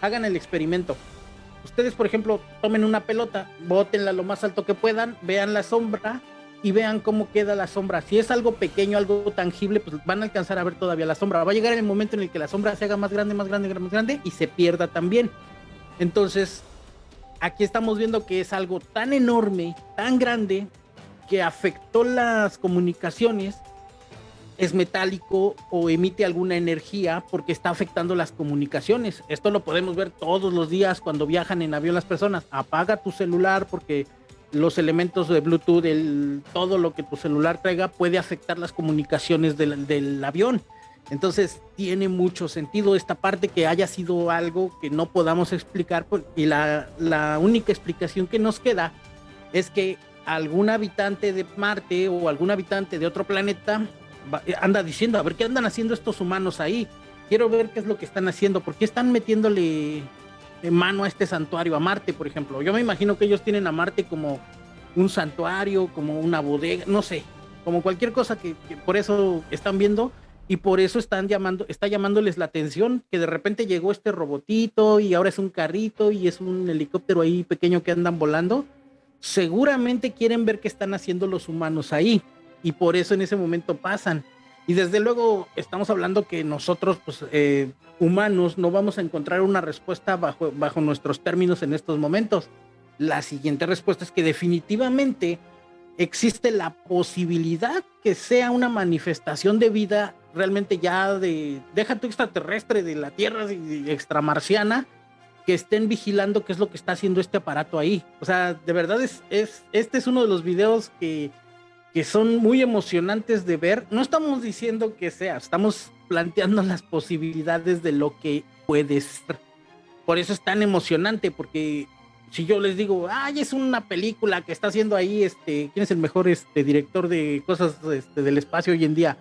hagan el experimento. Ustedes, por ejemplo, tomen una pelota, bótenla lo más alto que puedan, vean la sombra y vean cómo queda la sombra. Si es algo pequeño, algo tangible, pues van a alcanzar a ver todavía la sombra. Va a llegar el momento en el que la sombra se haga más grande, más grande, más grande y se pierda también. Entonces, aquí estamos viendo que es algo tan enorme, tan grande, que afectó las comunicaciones es metálico o emite alguna energía porque está afectando las comunicaciones. Esto lo podemos ver todos los días cuando viajan en avión las personas. Apaga tu celular porque los elementos de Bluetooth, todo lo que tu celular traiga puede afectar las comunicaciones del, avión. Entonces tiene mucho sentido esta parte que haya sido algo que no podamos explicar y la, la única explicación que nos queda es que algún habitante de Marte o algún habitante de otro planeta anda diciendo, a ver qué andan haciendo estos humanos ahí. Quiero ver qué es lo que están haciendo, porque están metiéndole mano a este santuario, a Marte, por ejemplo. Yo me imagino que ellos tienen a Marte como un santuario, como una bodega, no sé, como cualquier cosa que, por eso están viendo y por eso están llamando, está llamándoles la atención que de repente llegó este robotito y ahora es un carrito y es un helicóptero ahí pequeño que andan volando. Seguramente quieren ver qué están haciendo los humanos ahí y por eso en ese momento pasan. Y desde luego estamos hablando que nosotros, pues, eh, humanos, no vamos a encontrar una respuesta bajo, bajo nuestros términos en estos momentos. La siguiente respuesta es que definitivamente existe la posibilidad que sea una manifestación de vida realmente ya de, deja tu extraterrestre de la Tierra extramarciana, que estén vigilando qué es lo que está haciendo este aparato ahí. O sea, de verdad es, es este es uno de los videos que que son muy emocionantes de ver. No estamos diciendo que sea, estamos planteando las posibilidades de lo que puede ser. Por eso es tan emocionante, porque si yo les digo, ay, es una película que está haciendo ahí, este, ¿quién es el mejor este, director de cosas este, del espacio hoy en día?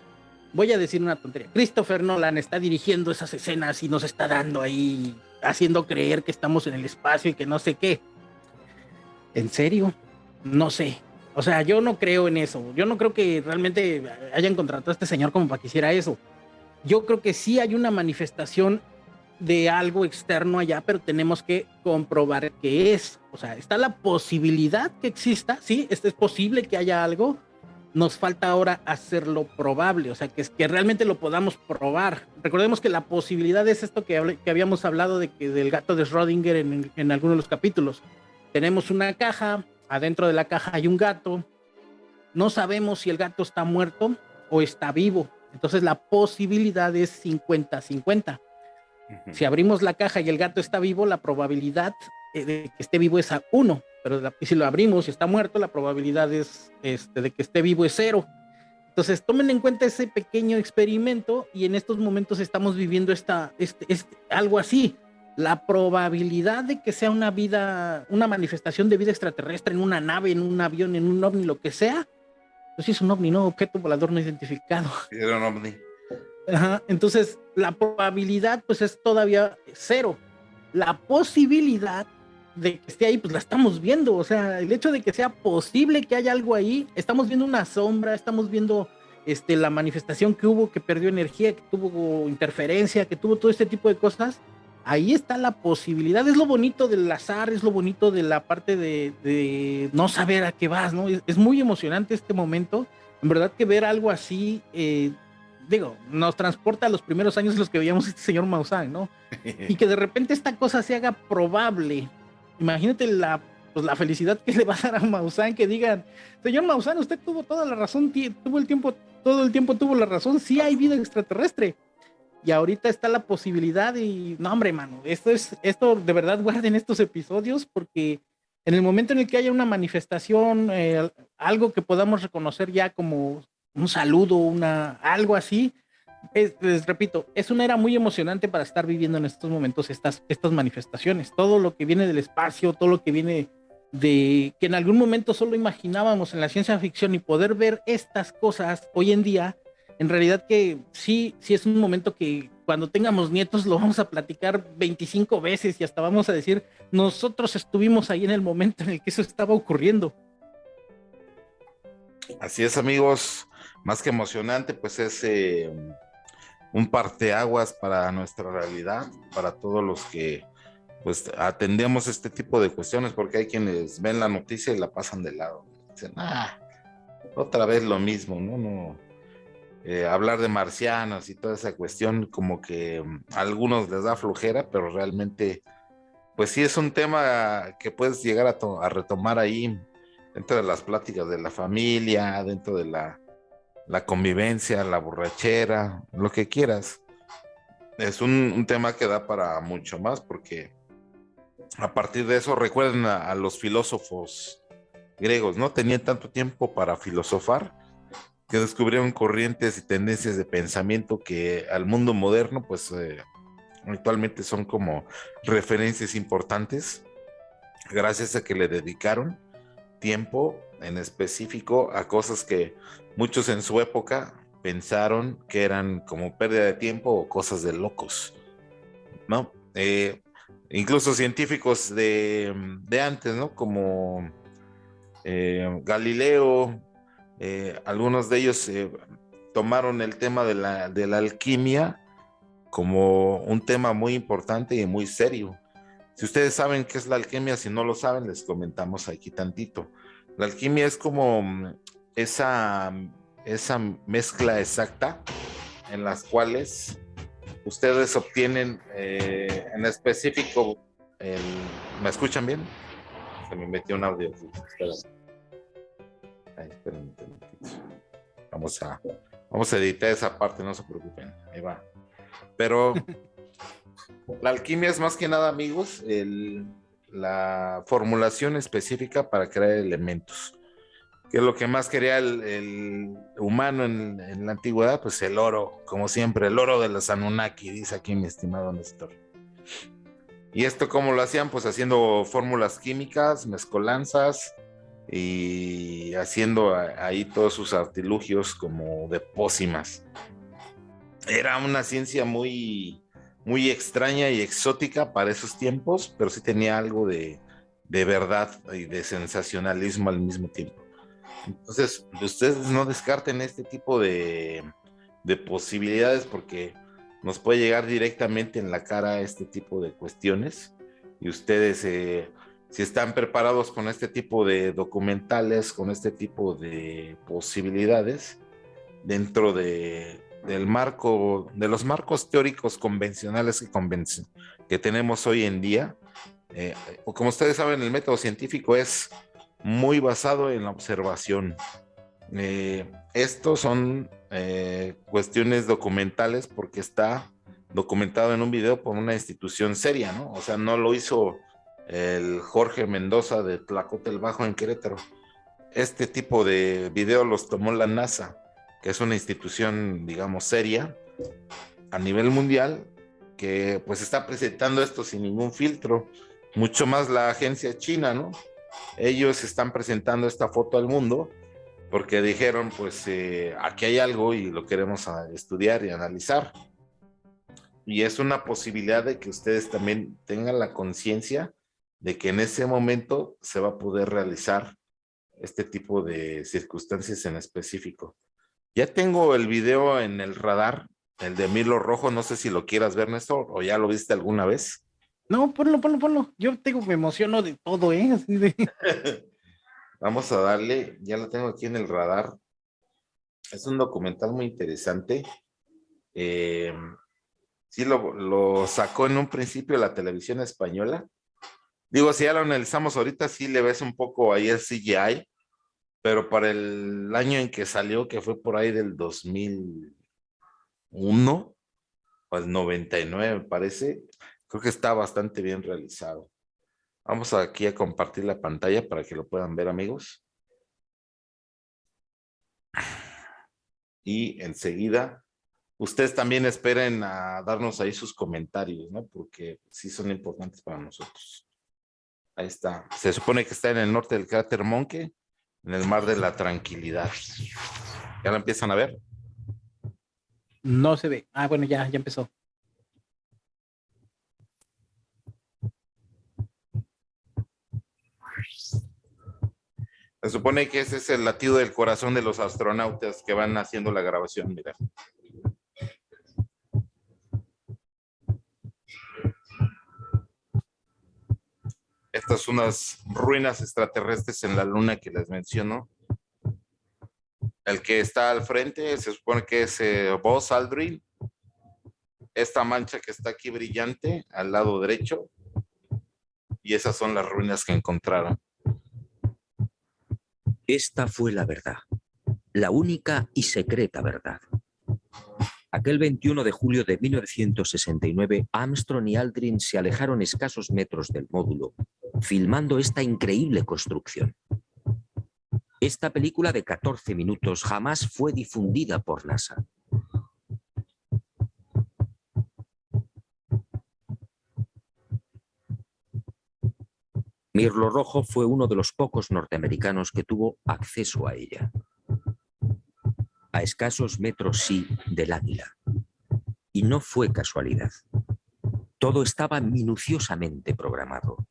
Voy a decir una tontería. Christopher Nolan está dirigiendo esas escenas y nos está dando ahí, haciendo creer que estamos en el espacio y que no sé qué. ¿En serio? No sé. O sea, yo no creo en eso. Yo no creo que realmente hayan contratado a este señor como para que hiciera eso. Yo creo que sí hay una manifestación de algo externo allá, pero tenemos que comprobar qué es. O sea, está la posibilidad que exista, sí, es posible que haya algo, nos falta ahora hacerlo probable, o sea, que, que realmente lo podamos probar. Recordemos que la posibilidad es esto que, que habíamos hablado de que del gato de Schrödinger en, en algunos de los capítulos. Tenemos una caja, adentro de la caja hay un gato, no sabemos si el gato está muerto o está vivo, entonces la posibilidad es 50-50. Si abrimos la caja y el gato está vivo, la probabilidad eh, de que esté vivo es a 1 pero si lo abrimos y está muerto, la probabilidad es, este, de que esté vivo es cero. Entonces, tomen en cuenta ese pequeño experimento y en estos momentos estamos viviendo esta, este, este, algo así. La probabilidad de que sea una vida, una manifestación de vida extraterrestre en una nave, en un avión, en un ovni, lo que sea, pues es un ovni, no objeto volador no identificado. Era un ovni. Ajá, entonces la probabilidad pues es todavía cero. La posibilidad de que esté ahí, pues la estamos viendo. O sea, el hecho de que sea posible que haya algo ahí, estamos viendo una sombra, estamos viendo este, la manifestación que hubo, que perdió energía, que tuvo interferencia, que tuvo todo este tipo de cosas. Ahí está la posibilidad, es lo bonito del azar, es lo bonito de la parte de, no saber a qué vas, ¿no? Es, muy emocionante este momento. En verdad que ver algo así, eh, digo, nos transporta a los primeros años en los que veíamos a este señor Maussan, ¿no? Y que de repente esta cosa se haga probable, imagínate la, pues, la felicidad que le va a dar a Maussan que digan, señor Maussan, usted tuvo toda la razón, tuvo el tiempo, todo el tiempo tuvo la razón, sí hay vida extraterrestre. Y ahorita está la posibilidad y, no hombre, mano, esto es, esto de verdad guarden estos episodios porque en el momento en el que haya una manifestación, eh, algo que podamos reconocer ya como un saludo, una, algo así, les repito, es una era muy emocionante para estar viviendo en estos momentos estas, estas manifestaciones. Todo lo que viene del espacio, todo lo que viene de que en algún momento solo imaginábamos en la ciencia ficción y poder ver estas cosas hoy en día, en realidad que sí, sí es un momento que cuando tengamos nietos lo vamos a platicar 25 veces y hasta vamos a decir, nosotros estuvimos ahí en el momento en el que eso estaba ocurriendo. Así es, amigos, más que emocionante, pues es eh, un parteaguas para nuestra realidad, para todos los que pues atendemos este tipo de cuestiones, porque hay quienes ven la noticia y la pasan de lado. Dicen, ah, otra vez lo mismo, ¿no? no eh, hablar de marcianos y toda esa cuestión, como que mm, a algunos les da flojera, pero realmente, pues sí es un tema que puedes llegar a, a retomar ahí dentro de las pláticas de la familia, dentro de la la convivencia, la borrachera, lo que quieras. Es un, tema que da para mucho más porque a partir de eso recuerden a, los filósofos griegos, ¿no? Tenían tanto tiempo para filosofar que descubrieron corrientes y tendencias de pensamiento que al mundo moderno pues eh, actualmente son como referencias importantes gracias a que le dedicaron tiempo en específico a cosas que muchos en su época pensaron que eran como pérdida de tiempo o cosas de locos, ¿no? Eh, incluso científicos de, antes, ¿no? Como eh, Galileo, eh, algunos de ellos tomaron el tema de la, alquimia como un tema muy importante y muy serio. Si ustedes saben qué es la alquimia, si no lo saben, les comentamos aquí tantito. La alquimia es como esa, esa mezcla exacta en las cuales ustedes obtienen eh, en específico el... ¿Me escuchan bien? Se me metió un audio. Vamos a, vamos a editar esa parte, no se preocupen. Ahí va. Pero la alquimia es más que nada, amigos, la formulación específica para crear elementos que es lo que más quería el, humano en, la antigüedad, pues el oro, como siempre, el oro de los Anunnaki, dice aquí mi estimado Néstor. ¿Y esto cómo lo hacían? Pues haciendo fórmulas químicas, mezcolanzas y haciendo ahí todos sus artilugios como de pócimas. Era una ciencia muy, muy extraña y exótica para esos tiempos, pero sí tenía algo de, de verdad y de sensacionalismo al mismo tiempo. Entonces, ustedes no descarten este tipo de, posibilidades porque nos puede llegar directamente en la cara este tipo de cuestiones y ustedes eh, si están preparados con este tipo de documentales, con este tipo de posibilidades dentro de, del marco, de los marcos teóricos convencionales que, que tenemos hoy en día. Eh, como ustedes saben, el método científico es muy basado en la observación. Eh, estos son eh, cuestiones documentales porque está documentado en un video por una institución seria, ¿no? O sea, no lo hizo el Jorge Mendoza de Tlacote Bajo en Querétaro. Este tipo de video los tomó la NASA, que es una institución, digamos, seria a nivel mundial, que pues está presentando esto sin ningún filtro, mucho más la agencia china, ¿no? Ellos están presentando esta foto al mundo porque dijeron, pues eh, aquí hay algo y lo queremos estudiar y analizar. Y es una posibilidad de que ustedes también tengan la conciencia de que en ese momento se va a poder realizar este tipo de circunstancias en específico. Ya tengo el video en el radar, el de Milo Rojo, no sé si lo quieras ver, Néstor, o ya lo viste alguna vez. No, ponlo, ponlo, ponlo. Yo tengo, me emociono de todo, ¿eh? Vamos a darle, ya lo tengo aquí en el radar. Es un documental muy interesante. Eh, sí, lo, lo sacó en un principio la televisión española Digo, si ya lo analizamos ahorita, sí le ves un poco ahí el CGI, pero para el año en que salió, que fue por ahí del 2001, o el 99 me parece, creo que está bastante bien realizado. Vamos aquí a compartir la pantalla para que lo puedan ver, amigos. Y enseguida, ustedes también esperen a darnos ahí sus comentarios, ¿no? Porque sí son importantes para nosotros. Ahí está. Se supone que está en el norte del cráter Monke, en el mar de la tranquilidad. ¿Ya la empiezan a ver? No se ve. Ah, bueno, ya, ya empezó. Se supone que ese es el latido del corazón de los astronautas que van haciendo la grabación, mira. Estas unas ruinas extraterrestres en la luna que les menciono. El que está al frente se supone que es eh, Aldrin. Esta mancha que está aquí brillante al lado derecho. Y esas son las ruinas que encontraron. Esta fue la verdad, la única y secreta verdad. Aquel 21 de julio de 1969, Armstrong y Aldrin se alejaron escasos metros del módulo, filmando esta increíble construcción. Esta película de 14 minutos jamás fue difundida por NASA. Mirlo Rojo fue uno de los pocos norteamericanos que tuvo acceso a ella a escasos metros sí del águila. Y no fue casualidad. Todo estaba minuciosamente programado.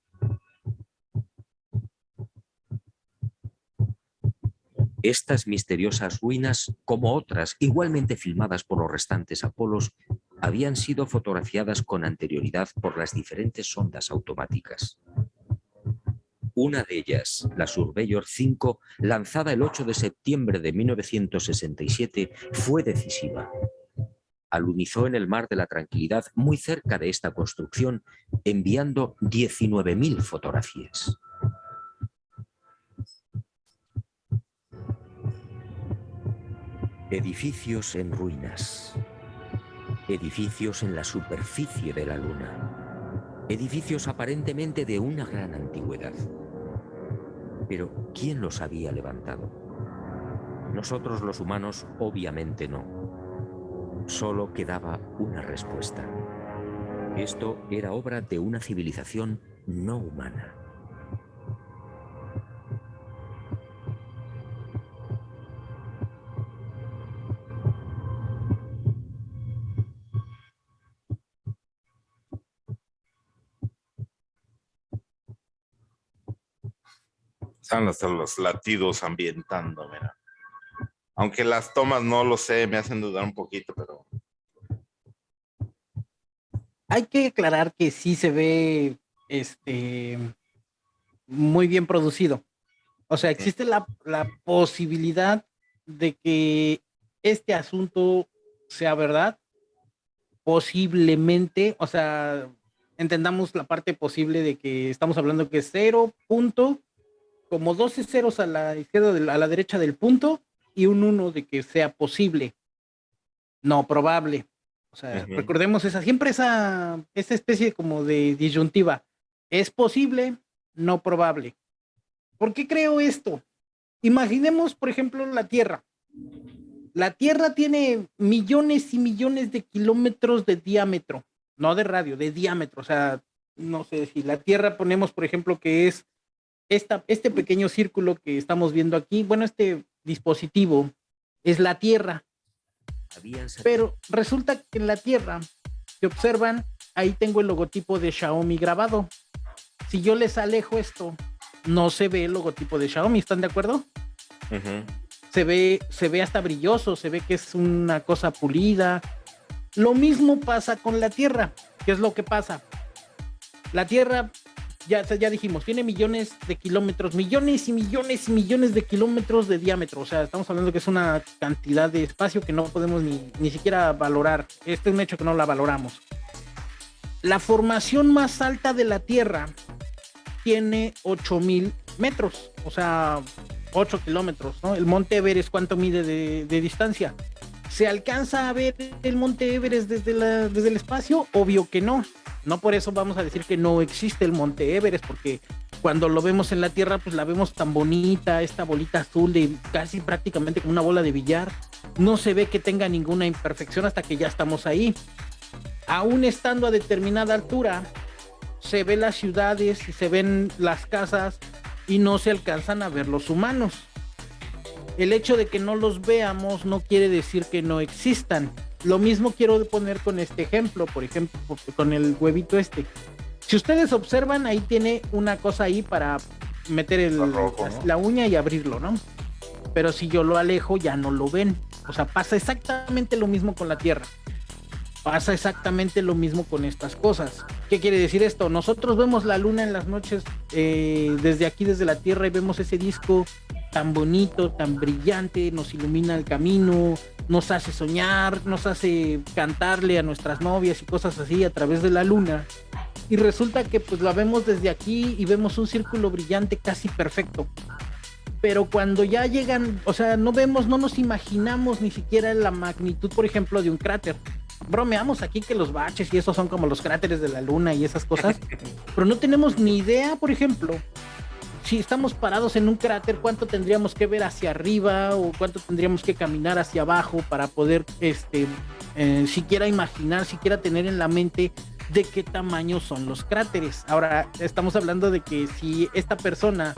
Estas misteriosas ruinas, como otras igualmente filmadas por los restantes Apolos, habían sido fotografiadas con anterioridad por las diferentes sondas automáticas. Una de ellas, la Surveyor 5, lanzada el 8 de septiembre de 1967, fue decisiva. Alunizó en el Mar de la Tranquilidad muy cerca de esta construcción, enviando 19.000 fotografías. Edificios en ruinas. Edificios en la superficie de la Luna. Edificios aparentemente de una gran antigüedad. Pero, ¿quién los había levantado? Nosotros los humanos, obviamente no. Solo quedaba una respuesta. Esto era obra de una civilización no humana. Están hasta los latidos ambientando, mira. Aunque las tomas no lo sé, me hacen dudar un poquito, pero hay que aclarar que sí se ve este muy bien producido. O sea, existe la, la posibilidad de que este asunto sea verdad, posiblemente, o sea, entendamos la parte posible de que estamos hablando que es cero punto, como 12 ceros a la izquierda, a la derecha del punto y un 1 de que sea posible, no probable. O sea, recordemos esa, siempre esa, esa especie como de disyuntiva. Es posible, no probable. ¿Por qué creo esto? Imaginemos, por ejemplo, la Tierra. La Tierra tiene millones y millones de kilómetros de diámetro, no de radio, de diámetro. O sea, no sé si la Tierra ponemos, por ejemplo, que es esta, este pequeño círculo que estamos viendo aquí. Bueno, este dispositivo es la Tierra. Pero resulta que en la Tierra, si observan, ahí tengo el logotipo de Xiaomi grabado. Si yo les alejo esto, no se ve el logotipo de Xiaomi, ¿están de acuerdo? se ve, se ve hasta brilloso, se ve que es una cosa pulida. Lo mismo pasa con la Tierra. ¿Qué es lo que pasa? La Tierra, ya, ya dijimos, tiene millones de kilómetros, millones y millones y millones de kilómetros de diámetro. O sea, estamos hablando que es una cantidad de espacio que no podemos ni, ni siquiera valorar. Este es un hecho que no la valoramos. La formación más alta de la Tierra tiene 8000 metros. O sea, 8 kilómetros, ¿no? El monte Everest, ¿cuánto mide de, distancia? ¿Se alcanza a ver el monte Everest desde, el espacio? Obvio que no. No por eso vamos a decir que no existe el monte Everest, porque cuando lo vemos en la Tierra, pues la vemos tan bonita, esta bolita azul de casi prácticamente como una bola de billar. No se ve que tenga ninguna imperfección hasta que ya estamos ahí. Aún estando a determinada altura, se ven las ciudades y se ven las casas y no se alcanzan a ver los humanos. El hecho de que no los veamos no quiere decir que no existan. Lo mismo quiero poner con este ejemplo, por ejemplo, con el huevito este. Si ustedes observan, ahí tiene una cosa ahí para meter el, la uña y abrirlo, ¿no? Pero si yo lo alejo, ya no lo ven. O sea, pasa exactamente lo mismo con la Tierra. Pasa exactamente lo mismo con estas cosas. ¿Qué quiere decir esto? Nosotros vemos la luna en las noches eh, desde aquí, desde la Tierra, y vemos ese disco tan bonito, tan brillante, nos ilumina el camino, nos hace soñar, nos hace cantarle a nuestras novias y cosas así a través de la luna. Y resulta que pues la vemos desde aquí y vemos un círculo brillante casi perfecto. Pero cuando ya llegan, o sea, no vemos, no nos imaginamos ni siquiera la magnitud, por ejemplo, de un cráter bromeamos aquí que los baches y esos son como los cráteres de la luna y esas cosas, pero no tenemos ni idea, por ejemplo, si estamos parados en un cráter, cuánto tendríamos que ver hacia arriba o cuánto tendríamos que caminar hacia abajo para poder, este, eh, siquiera imaginar, siquiera tener en la mente de qué tamaño son los cráteres. Ahora, estamos hablando de que si esta persona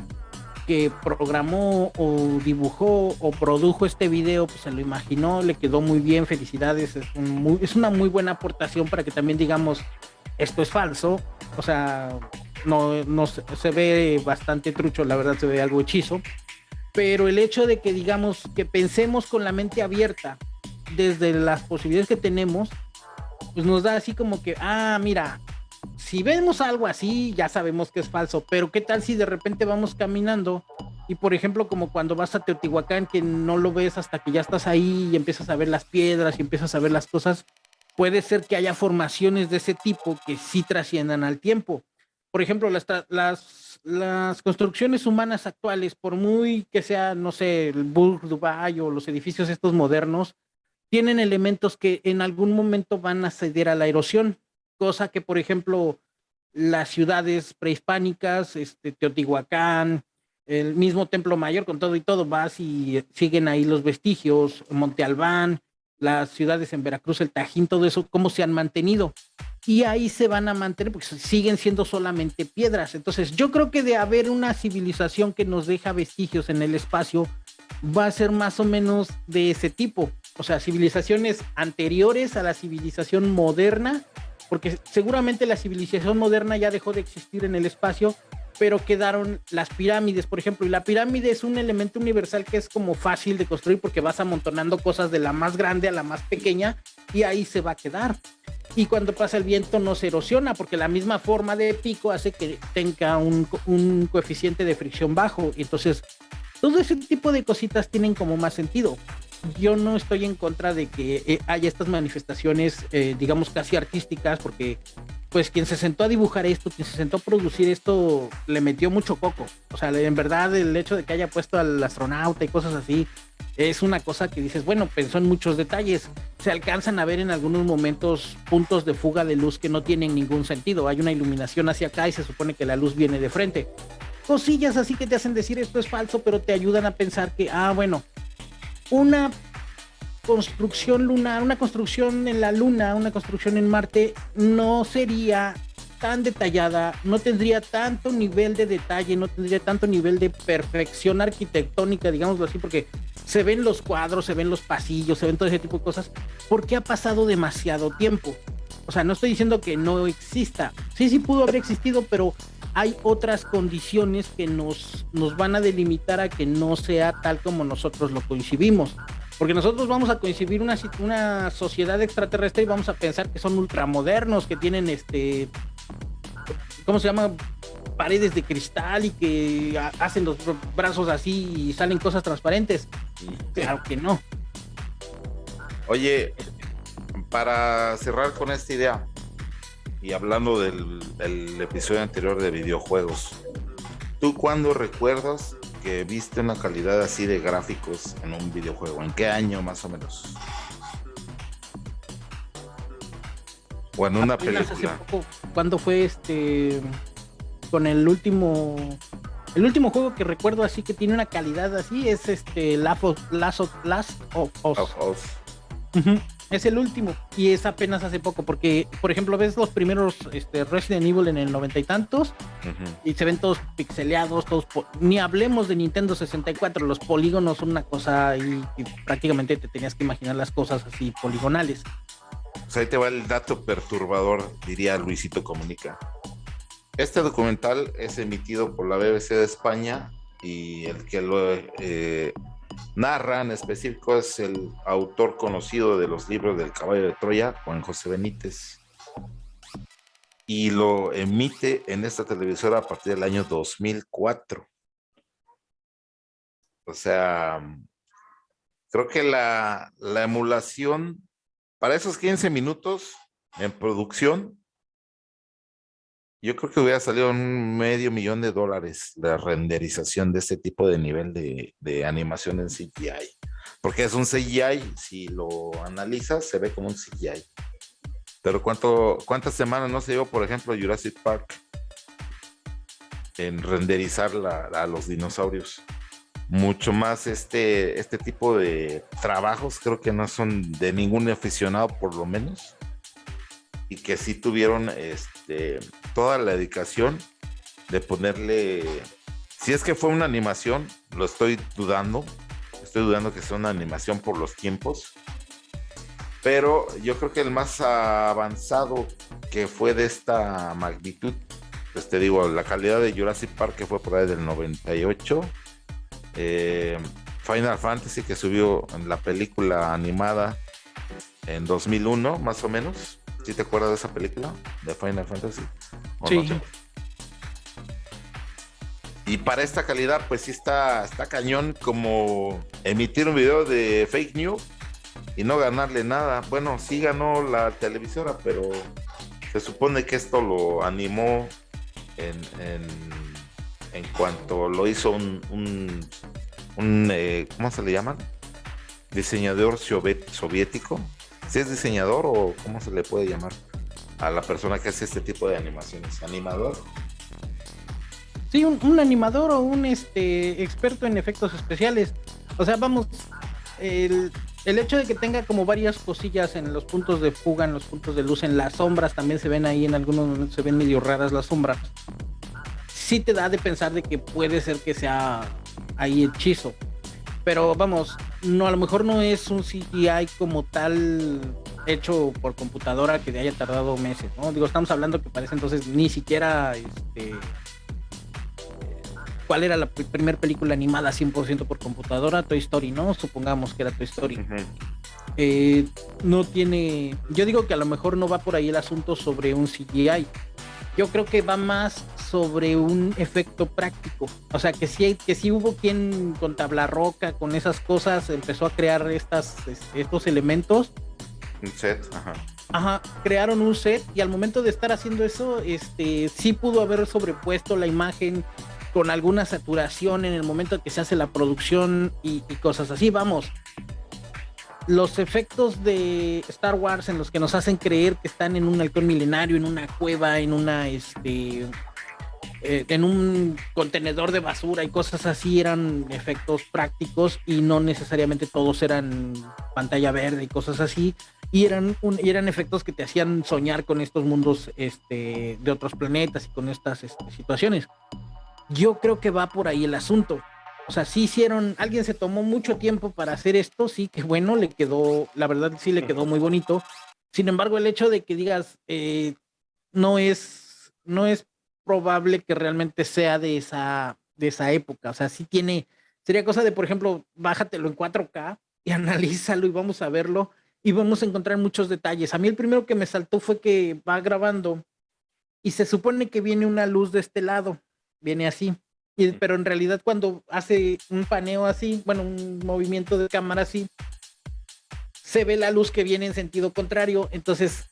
que programó o dibujó o produjo este video, pues se lo imaginó, le quedó muy bien, felicidades, es, es una muy buena aportación para que también digamos, esto es falso, o sea, no, no se, ve bastante trucho, la verdad se ve algo hechizo, pero el hecho de que digamos que pensemos con la mente abierta desde las posibilidades que tenemos, pues nos da así como que, ah, mira, si vemos algo así, ya sabemos que es falso, pero ¿qué tal si de repente vamos caminando y por ejemplo como cuando vas a Teotihuacán que no lo ves hasta que ya estás ahí y empiezas a ver las piedras y empiezas a ver las cosas, puede ser que haya formaciones de ese tipo que sí trasciendan al tiempo. Por ejemplo, las, construcciones humanas actuales, por muy que sea, no sé, el Burj Dubai o los edificios estos modernos, tienen elementos que en algún momento van a ceder a la erosión cosa que, por ejemplo, las ciudades prehispánicas, este, Teotihuacán, el mismo Templo Mayor, con todo y todo, vas y siguen ahí los vestigios, Monte Albán, las ciudades en Veracruz, el Tajín, todo eso, cómo se han mantenido. Y ahí se van a mantener porque siguen siendo solamente piedras. Entonces, yo creo que de haber una civilización que nos deja vestigios en el espacio, va a ser más o menos de ese tipo. O sea, civilizaciones anteriores a la civilización moderna porque seguramente la civilización moderna ya dejó de existir en el espacio pero quedaron las pirámides, por ejemplo, y la pirámide es un elemento universal que es como fácil de construir porque vas amontonando cosas de la más grande a la más pequeña y ahí se va a quedar. Y cuando pasa el viento no se erosiona porque la misma forma de pico hace que tenga un, un coeficiente de fricción bajo. Entonces, todo ese tipo de cositas tienen como más sentido yo no estoy en contra de que eh, haya estas manifestaciones, eh, digamos, casi artísticas, porque pues quien se sentó a dibujar esto, quien se sentó a producir esto, le metió mucho coco. O sea, en verdad el hecho de que haya puesto al astronauta y cosas así, es una cosa que dices, bueno, pensó en muchos detalles. Se alcanzan a ver en algunos momentos puntos de fuga de luz que no tienen ningún sentido. Hay una iluminación hacia acá y se supone que la luz viene de frente. Cosillas así que te hacen decir esto es falso, pero te ayudan a pensar que, ah, bueno, una construcción lunar, una construcción en la Luna, una construcción en Marte, no sería tan detallada, no tendría tanto nivel de detalle, no tendría tanto nivel de perfección arquitectónica, digámoslo así, porque se ven los cuadros, se ven los pasillos, se ven todo ese tipo de cosas, porque ha pasado demasiado tiempo. O sea, no estoy diciendo que no exista. Sí, sí pudo haber existido, pero hay otras condiciones que nos, nos van a delimitar a que no sea tal como nosotros lo coincidimos. Porque nosotros vamos a coincidir una, una sociedad extraterrestre y vamos a pensar que son ultramodernos, que tienen este. ¿Cómo se llama? Paredes de cristal y que hacen los brazos así y salen cosas transparentes. Claro que no. Oye, para cerrar con esta idea y hablando del, del episodio anterior de videojuegos, ¿tú cuándo recuerdas que viste una calidad así de gráficos en un videojuego? ¿En qué año más o menos? O en una película. ¿Cuándo fue este con el último el último juego que recuerdo así que tiene una calidad así es este Last of, Last of, Us. Es el último y es apenas hace poco porque, por ejemplo, ves los primeros este, Resident Evil en el noventa y tantos y se ven todos pixeleados, todos ni hablemos de Nintendo 64, los polígonos son una cosa y, prácticamente te tenías que imaginar las cosas así poligonales. Pues ahí te va el dato perturbador, diría Luisito Comunica. Este documental es emitido por la BBC de España y el que lo eh, narra en específico es el autor conocido de los libros del caballo de Troya, Juan José Benítez. Y lo emite en esta televisora a partir del año 2004. O sea, creo que la, la emulación para esos 15 minutos en producción yo creo que hubiera salido un medio millón de dólares la renderización de este tipo de nivel de, animación en CGI. Porque es un CGI, si lo analizas, se ve como un CGI. Pero ¿cuánto, ¿cuántas semanas no se llevó, por ejemplo, Jurassic Park en renderizar a los dinosaurios? Mucho más este, este tipo de trabajos creo que no son de ningún aficionado, por lo menos y que sí tuvieron este, toda la dedicación de ponerle, si es que fue una animación, lo estoy dudando, estoy dudando que sea una animación por los tiempos, pero yo creo que el más avanzado que fue de esta magnitud, pues te digo, la calidad de Jurassic Park que fue por ahí del 98, eh, Final Fantasy que subió en la película animada en 2001 más o menos, ¿Sí te acuerdas de esa película? De Final Fantasy. Sí. y para esta calidad, pues sí está, está cañón como emitir un video de fake news y no ganarle nada. Bueno, sí ganó la televisora, pero se supone que esto lo animó en, en, cuanto lo hizo un, un, eh, ¿cómo se le llaman? Diseñador soviético si es diseñador o cómo se le puede llamar a la persona que hace este tipo de animaciones, animador. Sí, un, animador o un este experto en efectos especiales. O sea, vamos, el, el, hecho de que tenga como varias cosillas en los puntos de fuga, en los puntos de luz, en las sombras también se ven ahí, en algunos momentos se ven medio raras las sombras. Sí te da de pensar de que puede ser que sea ahí hechizo pero vamos, no a lo mejor no es un CGI como tal hecho por computadora que haya tardado meses, ¿no? Digo, estamos hablando que parece entonces ni siquiera este cuál era la primera película animada 100% por computadora, Toy Story, ¿no? Supongamos que era Toy Story. Eh, no tiene, yo digo que a lo mejor no va por ahí el asunto sobre un CGI. Yo creo que va más sobre un efecto práctico. O sea, que sí, que sí hubo quien con tabla roca, con esas cosas, empezó a crear estas, estos elementos. Un set, ajá. Ajá, crearon un set y al momento de estar haciendo eso, este, sí pudo haber sobrepuesto la imagen con alguna saturación en el momento que se hace la producción y, cosas así. Vamos, los efectos de Star Wars en los que nos hacen creer que están en un halcón milenario, en una cueva, en una, este, eh, en un contenedor de basura y cosas así eran efectos prácticos y no necesariamente todos eran pantalla verde y cosas así y eran, y eran efectos que te hacían soñar con estos mundos este, de otros planetas y con estas este, situaciones. Yo creo que va por ahí el asunto. O sea, sí hicieron, alguien se tomó mucho tiempo para hacer esto, sí, que bueno, le quedó, la verdad sí le quedó muy bonito. Sin embargo, el hecho de que digas, eh, no es, no es probable que realmente sea de esa, de esa época. O sea, sí tiene, sería cosa de, por ejemplo, bájatelo en 4K y analízalo y vamos a verlo y vamos a encontrar muchos detalles. A mí el primero que me saltó fue que va grabando y se supone que viene una luz de este lado viene así. Y, pero en realidad cuando hace un paneo así, bueno, un movimiento de cámara así, se ve la luz que viene en sentido contrario. Entonces,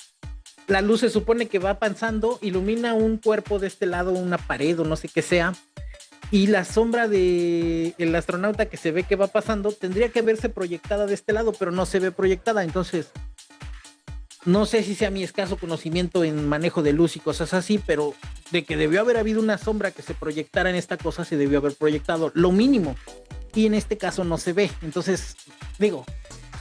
la luz se supone que va pasando, ilumina un cuerpo de este lado, una pared o no sé qué sea. Y la sombra de el astronauta que se ve que va pasando tendría que verse proyectada de este lado, pero no se ve proyectada. Entonces, no sé si sea mi escaso conocimiento en manejo de luz y cosas así, pero de que debió haber habido una sombra que se proyectara en esta cosa, se debió haber proyectado lo mínimo. Y en este caso no se ve. Entonces, digo,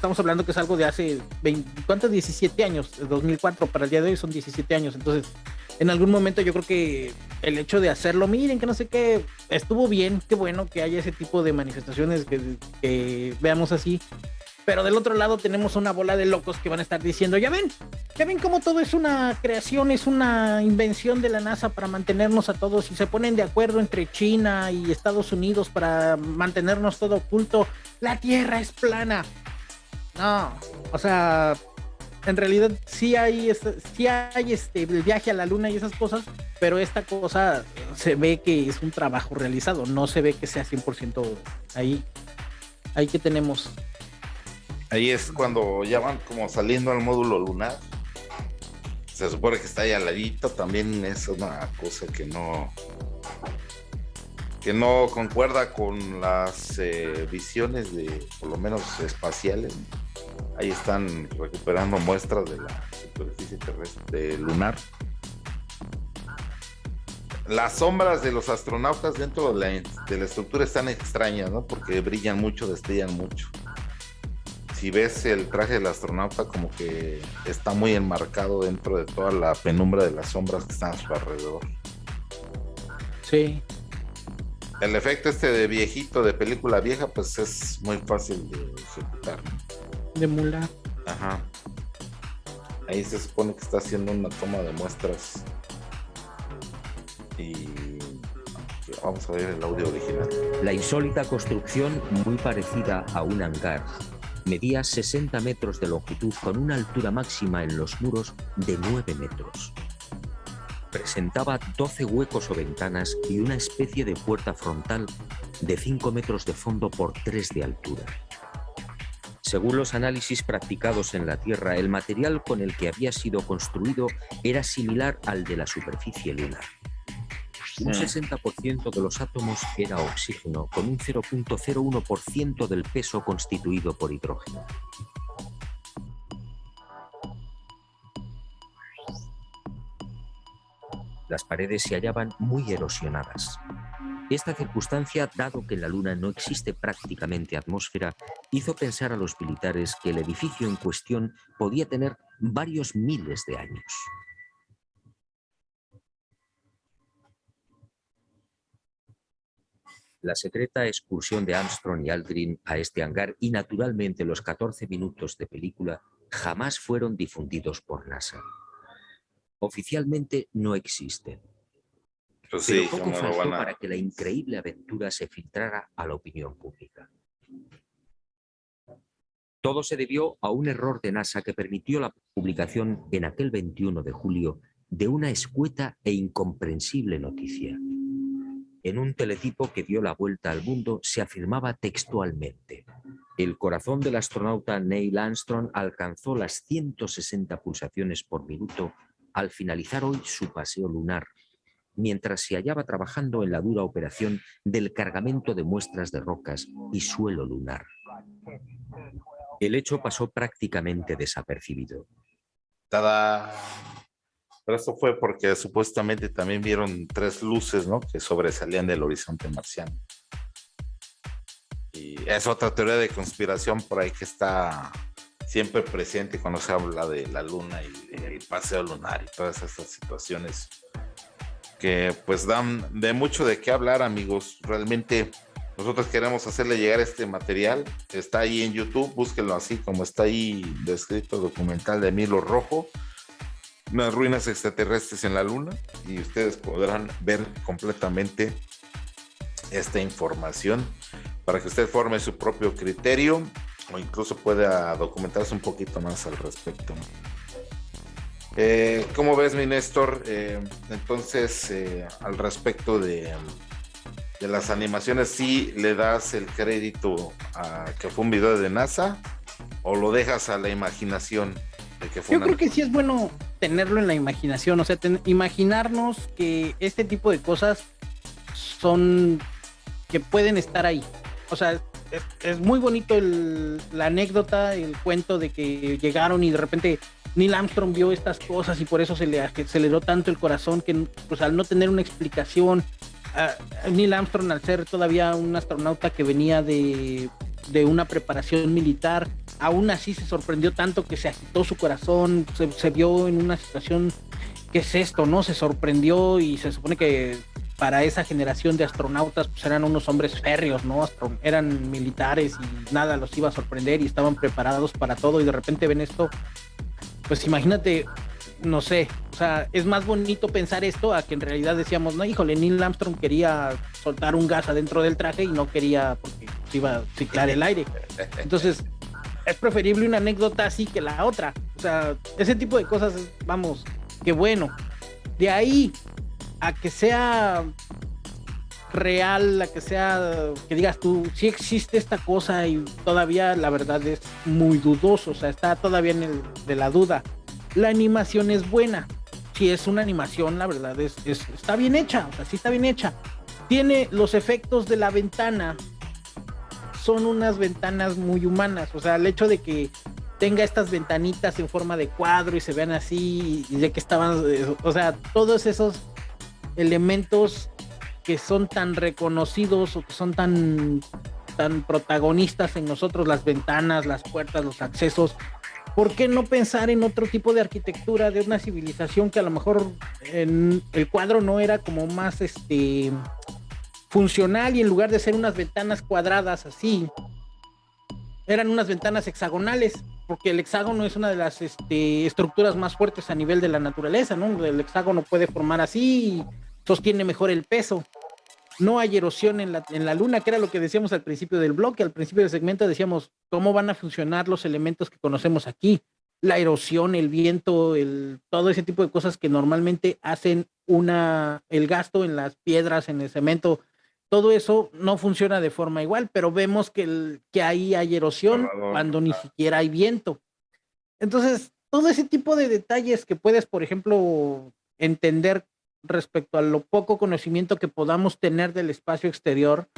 estamos hablando que es algo de hace 20, ¿cuántos? 17 años, 2004 para el día de hoy son 17 años. Entonces, en algún momento yo creo que el hecho de hacerlo, miren que no sé qué, estuvo bien, qué bueno que haya ese tipo de manifestaciones que, que veamos así. Pero del otro lado tenemos una bola de locos que van a estar diciendo, ya ven, ya ven cómo todo es una creación, es una invención de la NASA para mantenernos a todos y se ponen de acuerdo entre China y Estados Unidos para mantenernos todo oculto. La Tierra es plana. No, o sea, en realidad sí hay, sí hay este, el viaje a la luna y esas cosas, pero esta cosa se ve que es un trabajo realizado, no se ve que sea 100% ahí. Ahí que tenemos Ahí es cuando ya van como saliendo al módulo lunar. Se supone que está ahí al ladito. También es una cosa que no. Que no concuerda con las eh, visiones de, por lo menos espaciales. Ahí están recuperando muestras de la superficie terrestre lunar. Las sombras de los astronautas dentro de la, de la estructura están extrañas, ¿no? Porque brillan mucho, destellan mucho si ves el traje del astronauta como que está muy enmarcado dentro de toda la penumbra de las sombras que están a su alrededor. Sí. El efecto este de viejito, de película vieja, pues es muy fácil de ejecutar. De emular. Ajá. Ahí se supone que está haciendo una toma de muestras. Y vamos a ver el audio original. La insólita construcción, muy parecida a un hangar, Medía 60 metros de longitud con una altura máxima en los muros de 9 metros. Presentaba 12 huecos o ventanas y una especie de puerta frontal de 5 metros de fondo por 3 de altura. Según los análisis practicados en la Tierra, el material con el que había sido construido era similar al de la superficie lunar. Un 60% de los átomos era oxígeno, con un 0.01% del peso constituido por hidrógeno. Las paredes se hallaban muy erosionadas. Esta circunstancia, dado que en la Luna no existe prácticamente atmósfera, hizo pensar a los militares que el edificio en cuestión podía tener varios miles de años. la secreta excursión de Armstrong y Aldrin a este hangar y naturalmente los 14 minutos de película jamás fueron difundidos por NASA. Oficialmente no existen. Pues Pero poco faltó para que la increíble aventura se filtrara a la opinión pública. Todo se debió a un error de NASA que permitió la publicación en aquel 21 de julio de una escueta e incomprensible noticia. En un teletipo que dio la vuelta al mundo se afirmaba textualmente el corazón del astronauta Neil Armstrong alcanzó las 160 pulsaciones por minuto al finalizar hoy su paseo lunar, mientras se hallaba trabajando en la dura operación del cargamento de muestras de rocas y suelo lunar. El hecho pasó prácticamente desapercibido. Pero esto fue porque supuestamente también vieron tres luces ¿no? que sobresalían del horizonte marciano. Y es otra teoría de conspiración por ahí que está siempre presente cuando se habla de la luna y el paseo lunar y todas estas situaciones que pues dan de mucho de qué hablar amigos. Realmente nosotros queremos hacerle llegar este material. Está ahí en YouTube, búsquenlo así como está ahí descrito documental de Milo Rojo. Unas ruinas extraterrestres en la luna y ustedes podrán ver completamente esta información para que usted forme su propio criterio o incluso pueda documentarse un poquito más al respecto. Eh, ¿Cómo ves, mi Néstor? Eh, entonces, eh, al respecto de, de, las animaciones, ¿sí le das el crédito a que fue un video de NASA o lo dejas a la imaginación? De que fue Yo creo que sí es bueno tenerlo en la imaginación, o sea, imaginarnos que este tipo de cosas son que pueden estar ahí. O sea, es, muy bonito la anécdota, el cuento de que llegaron y de repente Neil Armstrong vio estas cosas y por eso se le aceleró tanto el corazón que pues al no tener una explicación, Neil Armstrong al ser todavía un astronauta que venía de, de, una preparación militar, aún así se sorprendió tanto que se agitó su corazón, se, se vio en una situación, ¿qué es esto? ¿No? Se sorprendió y se supone que para esa generación de astronautas pues eran unos hombres férreos, ¿no? eran militares y nada los iba a sorprender y estaban preparados para todo y de repente ven esto, pues imagínate, no sé, o sea, es más bonito pensar esto a que en realidad decíamos, no, híjole, Neil Armstrong quería soltar un gas adentro del traje y no quería porque iba a ciclar el aire. Entonces, es preferible una anécdota así que la otra. O sea, ese tipo de cosas, vamos, qué bueno. De ahí a que sea real, a que sea, que digas tú, si existe esta cosa y todavía la verdad es muy dudoso, o sea, está todavía en el de la duda. La animación es buena, si es una animación, la verdad es, está bien hecha, o sea, sí está bien hecha. Tiene los efectos de la ventana, son unas ventanas muy humanas, o sea, el hecho de que tenga estas ventanitas en forma de cuadro y se vean así y de que estaban, o sea, todos esos elementos que son tan reconocidos o que son tan, tan protagonistas en nosotros, las ventanas, las puertas, los accesos, ¿por qué no pensar en otro tipo de arquitectura de una civilización que a lo mejor el cuadro no era como más este funcional y en lugar de ser unas ventanas cuadradas así, eran unas ventanas hexagonales, porque el hexágono es una de las este, estructuras más fuertes a nivel de la naturaleza, ¿no? El hexágono puede formar así sostiene mejor el peso. No hay erosión en la, en la luna, que era lo que decíamos al principio del bloque, al principio del segmento decíamos cómo van a funcionar los elementos que conocemos aquí. La erosión, el viento, el, todo ese tipo de cosas que normalmente hacen una, el gasto en las piedras, en el cemento, todo eso no funciona de forma igual, pero vemos que, el, que ahí hay erosión cuando ni siquiera hay viento. Entonces, todo ese tipo de detalles que puedes, por ejemplo, entender respecto a lo poco conocimiento que podamos tener del espacio exterior,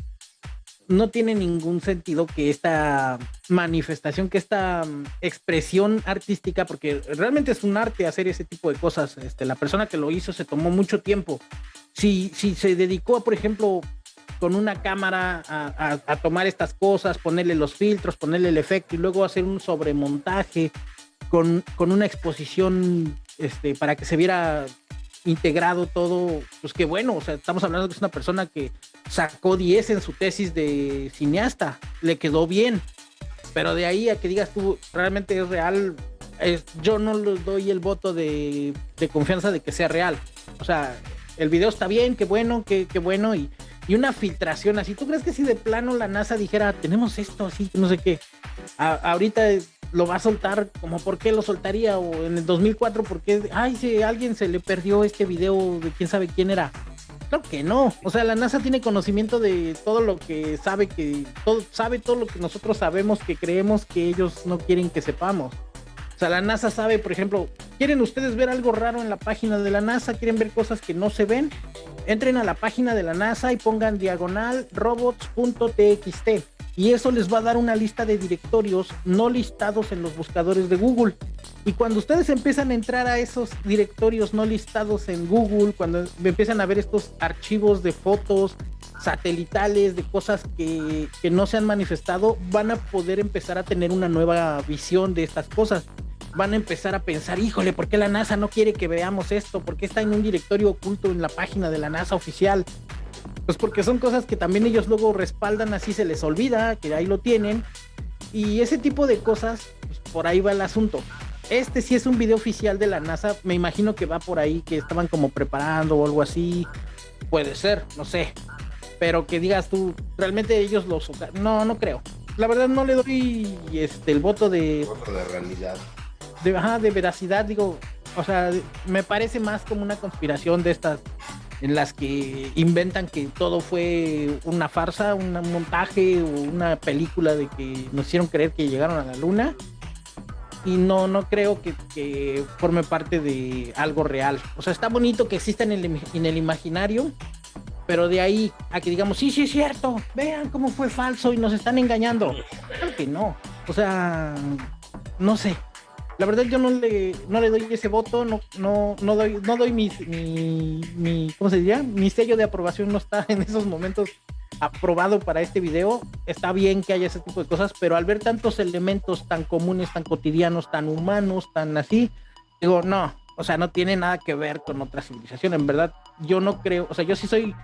no tiene ningún sentido que esta manifestación, que esta mm, expresión artística, porque realmente es un arte hacer ese tipo de cosas. Este, la persona que lo hizo se tomó mucho tiempo. Si, si se dedicó, por ejemplo, con una cámara a, tomar estas cosas, ponerle los filtros, ponerle el efecto y luego hacer un sobremontaje con, con una exposición este, para que se viera integrado todo, pues qué bueno, o sea, estamos hablando que es una persona que sacó 10 en su tesis de cineasta, le quedó bien, pero de ahí a que digas tú, realmente es real, yo no le doy el voto de, de confianza de que sea real, o sea, el video está bien, qué bueno, qué, qué bueno, y, y, una filtración así. ¿Tú crees que si de plano la NASA dijera, tenemos esto así, no sé qué, ahorita lo va a soltar, como por qué lo soltaría, o en el 2004, porque, ay, si alguien se le perdió este video de quién sabe quién era. Claro que no, o sea, la NASA tiene conocimiento de todo lo que sabe que, todo, sabe todo lo que nosotros sabemos que creemos que ellos no quieren que sepamos. O sea, la NASA sabe, por ejemplo, ¿quieren ustedes ver algo raro en la página de la NASA? ¿Quieren ver cosas que no se ven? Entren a la página de la NASA y pongan diagonal robots.txt y eso les va a dar una lista de directorios no listados en los buscadores de Google. Y cuando ustedes empiezan a entrar a esos directorios no listados en Google, cuando empiezan a ver estos archivos de fotos satelitales, de cosas que, que no se han manifestado, van a poder empezar a tener una nueva visión de estas cosas van a empezar a pensar, híjole, ¿por qué la NASA no quiere que veamos esto? ¿Por qué está en un directorio oculto en la página de la NASA oficial? Pues porque son cosas que también ellos luego respaldan, así se les olvida, que ahí lo tienen. Y ese tipo de cosas, pues por ahí va el asunto. Este sí es un video oficial de la NASA, me imagino que va por ahí, que estaban como preparando o algo así. Puede ser, no sé. Pero que digas tú, realmente ellos lo No, no creo. La verdad no le doy este el voto de. Voto de realidad. De, ajá, de veracidad, digo. O sea, me parece más como una conspiración de estas en las que inventan que todo fue una farsa, un montaje o una película de que nos hicieron creer que llegaron a la luna. Y no, no creo que, forme parte de algo real. O sea, está bonito que exista en el, en el imaginario, pero de ahí a que digamos, sí, sí es cierto, vean cómo fue falso y nos están engañando. Claro que no. O sea, no sé la verdad yo no le, no le doy ese voto, no, no, no doy, no doy mi, mi, ¿cómo se diría? Mi sello de aprobación no está en esos momentos aprobado para este video. Está bien que haya ese tipo de cosas, pero al ver tantos elementos tan comunes, tan cotidianos, tan humanos, tan así, digo, no, o sea, no tiene nada que ver con otra civilización. En verdad, yo no creo, o sea, yo sí soy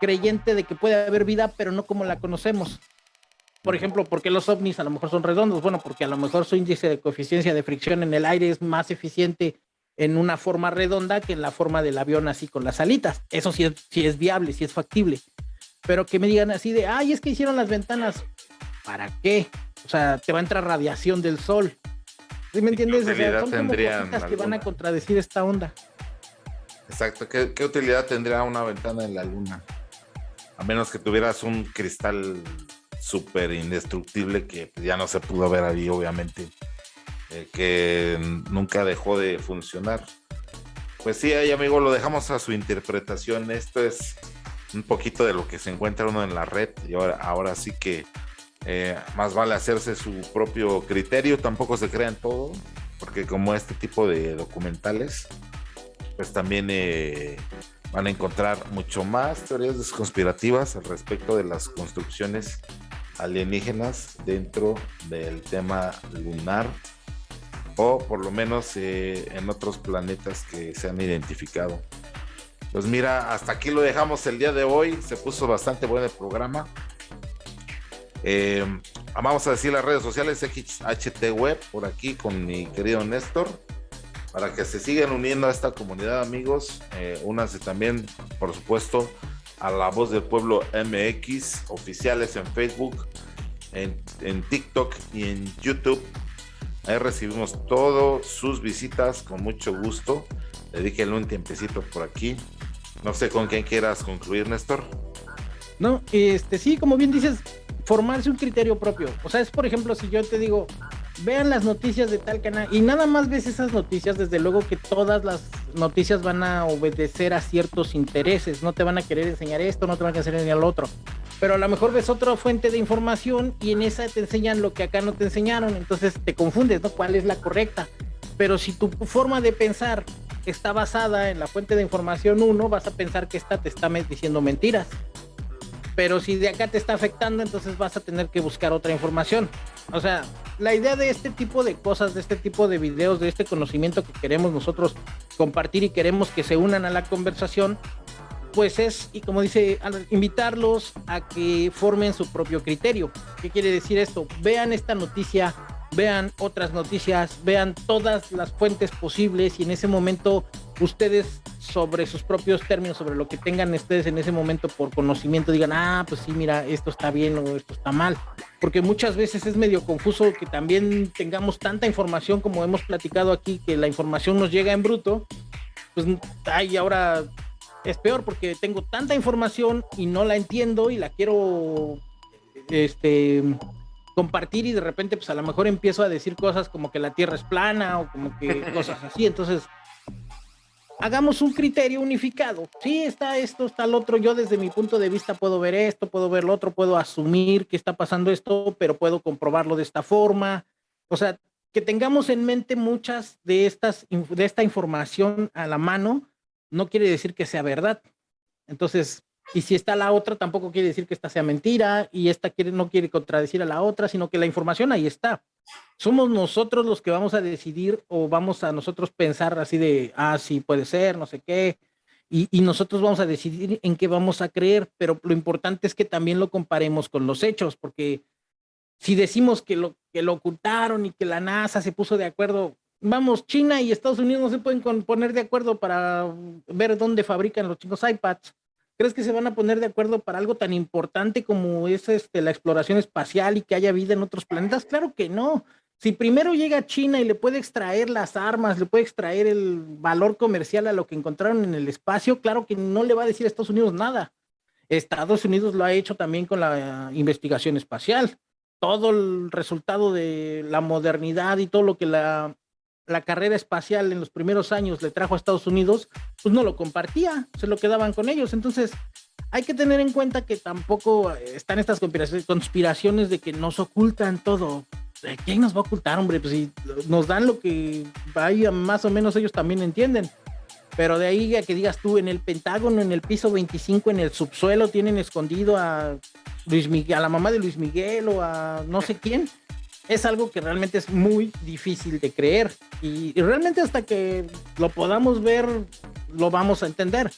creyente de que puede haber vida, pero no como la conocemos. Por ejemplo, ¿por qué los ovnis a lo mejor son redondos? Bueno, porque a lo mejor su índice de coeficiencia de fricción en el aire es más eficiente en una forma redonda que en la forma del avión así con las alitas. Eso sí es, sí es viable, sí es factible. Pero que me digan así de, ay, es que hicieron las ventanas. ¿Para qué? O sea, te va a entrar radiación del sol. ¿Sí me entiendes? O sea, son como cositas que van a contradecir esta onda. Exacto. ¿Qué, ¿Qué utilidad tendría una ventana en la luna? A menos que tuvieras un cristal súper indestructible que ya no se pudo ver ahí, obviamente, eh, que nunca dejó de funcionar. Pues sí, ahí amigo, lo dejamos a su interpretación. Esto es un poquito de lo que se encuentra uno en la red y ahora, ahora sí que eh, más vale hacerse su propio criterio, tampoco se crean todo, porque como este tipo de documentales, pues también eh, van a encontrar mucho más teorías conspirativas al respecto de las construcciones alienígenas dentro del tema lunar o por lo menos eh, en otros planetas que se han identificado. Pues mira, hasta aquí lo dejamos el día de hoy. Se puso bastante bueno el programa. Eh, vamos a decir las redes sociales XHT Web por aquí con mi querido Néstor para que se sigan uniendo a esta comunidad amigos. Eh, únanse también, por supuesto, a La Voz del Pueblo MX, oficiales en Facebook, en, TikTok y en YouTube. Ahí recibimos todas sus visitas con mucho gusto. Dedíquenle un tiempecito por aquí. No sé con quién quieras concluir, Néstor. No, este sí, como bien dices, formarse un criterio propio. O sea, es por ejemplo, si yo te digo, vean las noticias de tal canal. Y nada más ves esas noticias, desde luego que todas las noticias van a obedecer a ciertos intereses, no te van a querer enseñar esto, no te van a querer enseñar lo otro, pero a lo mejor ves otra fuente de información y en esa te enseñan lo que acá no te enseñaron, entonces te confundes, ¿no? ¿Cuál es la correcta? Pero si tu forma de pensar está basada en la fuente de información 1, vas a pensar que esta te está diciendo mentiras pero si de acá te está afectando, entonces vas a tener que buscar otra información. O sea, la idea de este tipo de cosas, de este tipo de videos, de este conocimiento que queremos nosotros compartir y queremos que se unan a la conversación, pues es, y como dice, invitarlos a que formen su propio criterio. ¿Qué quiere decir esto? Vean esta noticia, vean otras noticias, vean todas las fuentes posibles y en ese momento ustedes sobre sus propios términos, sobre lo que tengan ustedes en ese momento por conocimiento, digan, ah, pues sí, mira, esto está bien o esto está mal. Porque muchas veces es medio confuso que también tengamos tanta información como hemos platicado aquí, que la información nos llega en bruto, pues ay, ahora es peor porque tengo tanta información y no la entiendo y la quiero este compartir y de repente pues a lo mejor empiezo a decir cosas como que la tierra es plana o como que cosas así, entonces hagamos un criterio unificado. Sí, está esto, está el otro. Yo desde mi punto de vista puedo ver esto, puedo ver lo otro, puedo asumir que está pasando esto, pero puedo comprobarlo de esta forma. O sea, que tengamos en mente muchas de estas de esta información a la mano no quiere decir que sea verdad. Entonces, y si está la otra, tampoco quiere decir que esta sea mentira y esta quiere, no quiere contradecir a la otra, sino que la información ahí está. Somos nosotros los que vamos a decidir o vamos a nosotros pensar así de, ah, sí, puede ser, no sé qué, y, nosotros vamos a decidir en qué vamos a creer, pero lo importante es que también lo comparemos con los hechos, porque si decimos que lo, que lo ocultaron y que la NASA se puso de acuerdo, vamos, China y Estados Unidos no se pueden poner de acuerdo para ver dónde fabrican los chicos iPads. ¿Crees que se van a poner de acuerdo para algo tan importante como es este, la exploración espacial y que haya vida en otros planetas? Claro que no. Si primero llega China y le puede extraer las armas, le puede extraer el valor comercial a lo que encontraron en el espacio, claro que no le va a decir a Estados Unidos nada. Estados Unidos lo ha hecho también con la investigación espacial. Todo el resultado de la modernidad y todo lo que la la carrera espacial en los primeros años le trajo a Estados Unidos, pues no lo compartía, se lo quedaban con ellos. Entonces, hay que tener en cuenta que tampoco están estas conspiraciones de que nos ocultan todo. ¿Quién nos va a ocultar, hombre? Pues si nos dan lo que vaya, más o menos ellos también entienden. Pero de ahí a que digas tú, en el Pentágono, en el piso 25, en el subsuelo, tienen escondido a Luis Miguel, a la mamá de Luis Miguel o a no sé quién es algo que realmente es muy difícil de creer y, realmente hasta que lo podamos ver lo vamos a entender.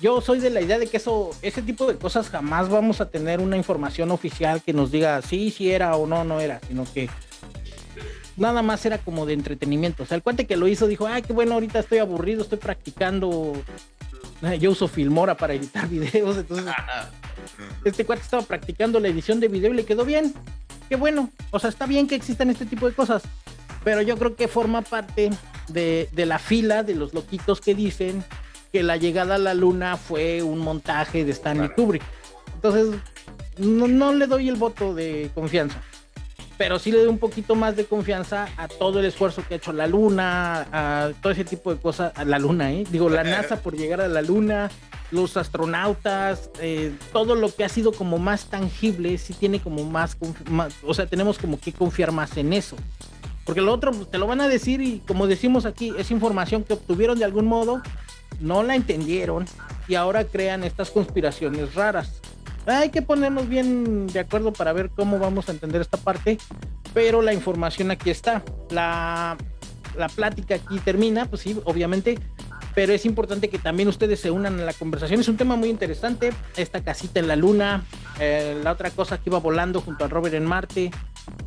Yo soy de la idea de que eso, ese tipo de cosas jamás vamos a tener una información oficial que nos diga sí, sí era o no, no era, sino que nada más era como de entretenimiento. O sea, el cuate que lo hizo dijo, ay, qué bueno, ahorita estoy aburrido, estoy practicando. Yo uso Filmora para editar videos, entonces este cuate estaba practicando la edición de video y le quedó bien qué bueno, o sea, está bien que existan este tipo de cosas, pero yo creo que forma parte de, la fila de los loquitos que dicen que la llegada a la luna fue un montaje de Stanley Kubrick. Entonces, no, le doy el voto de confianza, pero sí le doy un poquito más de confianza a todo el esfuerzo que ha hecho la luna, a todo ese tipo de cosas, a la luna, ¿eh? digo, la NASA por llegar a la luna, los astronautas, eh, todo lo que ha sido como más tangible, sí tiene como más, o sea, tenemos como que confiar más en eso. Porque lo otro pues, te lo van a decir y como decimos aquí, es información que obtuvieron de algún modo, no la entendieron y ahora crean estas conspiraciones raras. Hay que ponernos bien de acuerdo para ver cómo vamos a entender esta parte, pero la información aquí está. La, la plática aquí termina, pues sí, obviamente, pero es importante que también ustedes se unan a la conversación. Es un tema muy interesante, esta casita en la luna, eh, la otra cosa que iba volando junto a Robert en Marte,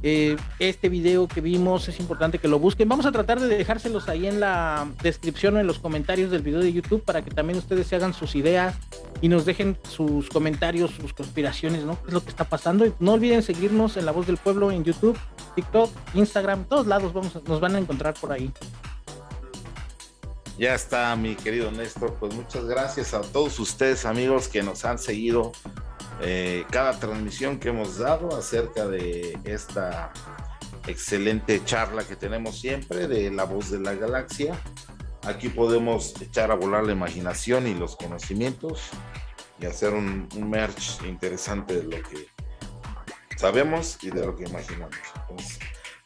eh, este video que vimos, es importante que lo busquen. Vamos a tratar de dejárselos ahí en la descripción o en los comentarios del video de YouTube para que también ustedes se hagan sus ideas y nos dejen sus comentarios, sus conspiraciones, ¿no? ¿Qué es lo que está pasando? No olviden seguirnos en La Voz del Pueblo en YouTube, TikTok, Instagram, todos lados vamos nos van a encontrar por ahí. Ya está, mi querido Néstor. Pues muchas gracias a todos ustedes, amigos, que nos han seguido eh, cada transmisión que hemos dado acerca de esta excelente charla que tenemos siempre de la voz de la galaxia. Aquí podemos echar a volar la imaginación y los conocimientos y hacer un, un merch interesante de lo que sabemos y de lo que imaginamos.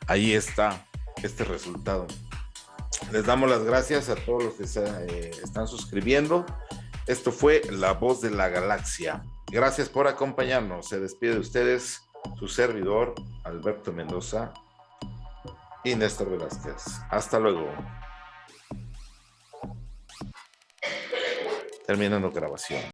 ahí está este resultado. Les damos las gracias a todos los que se eh, están suscribiendo. Esto fue La Voz de la Galaxia. Gracias por acompañarnos. Se despide de ustedes su servidor, Alberto Mendoza y Néstor Velázquez. Hasta luego. Terminando grabación.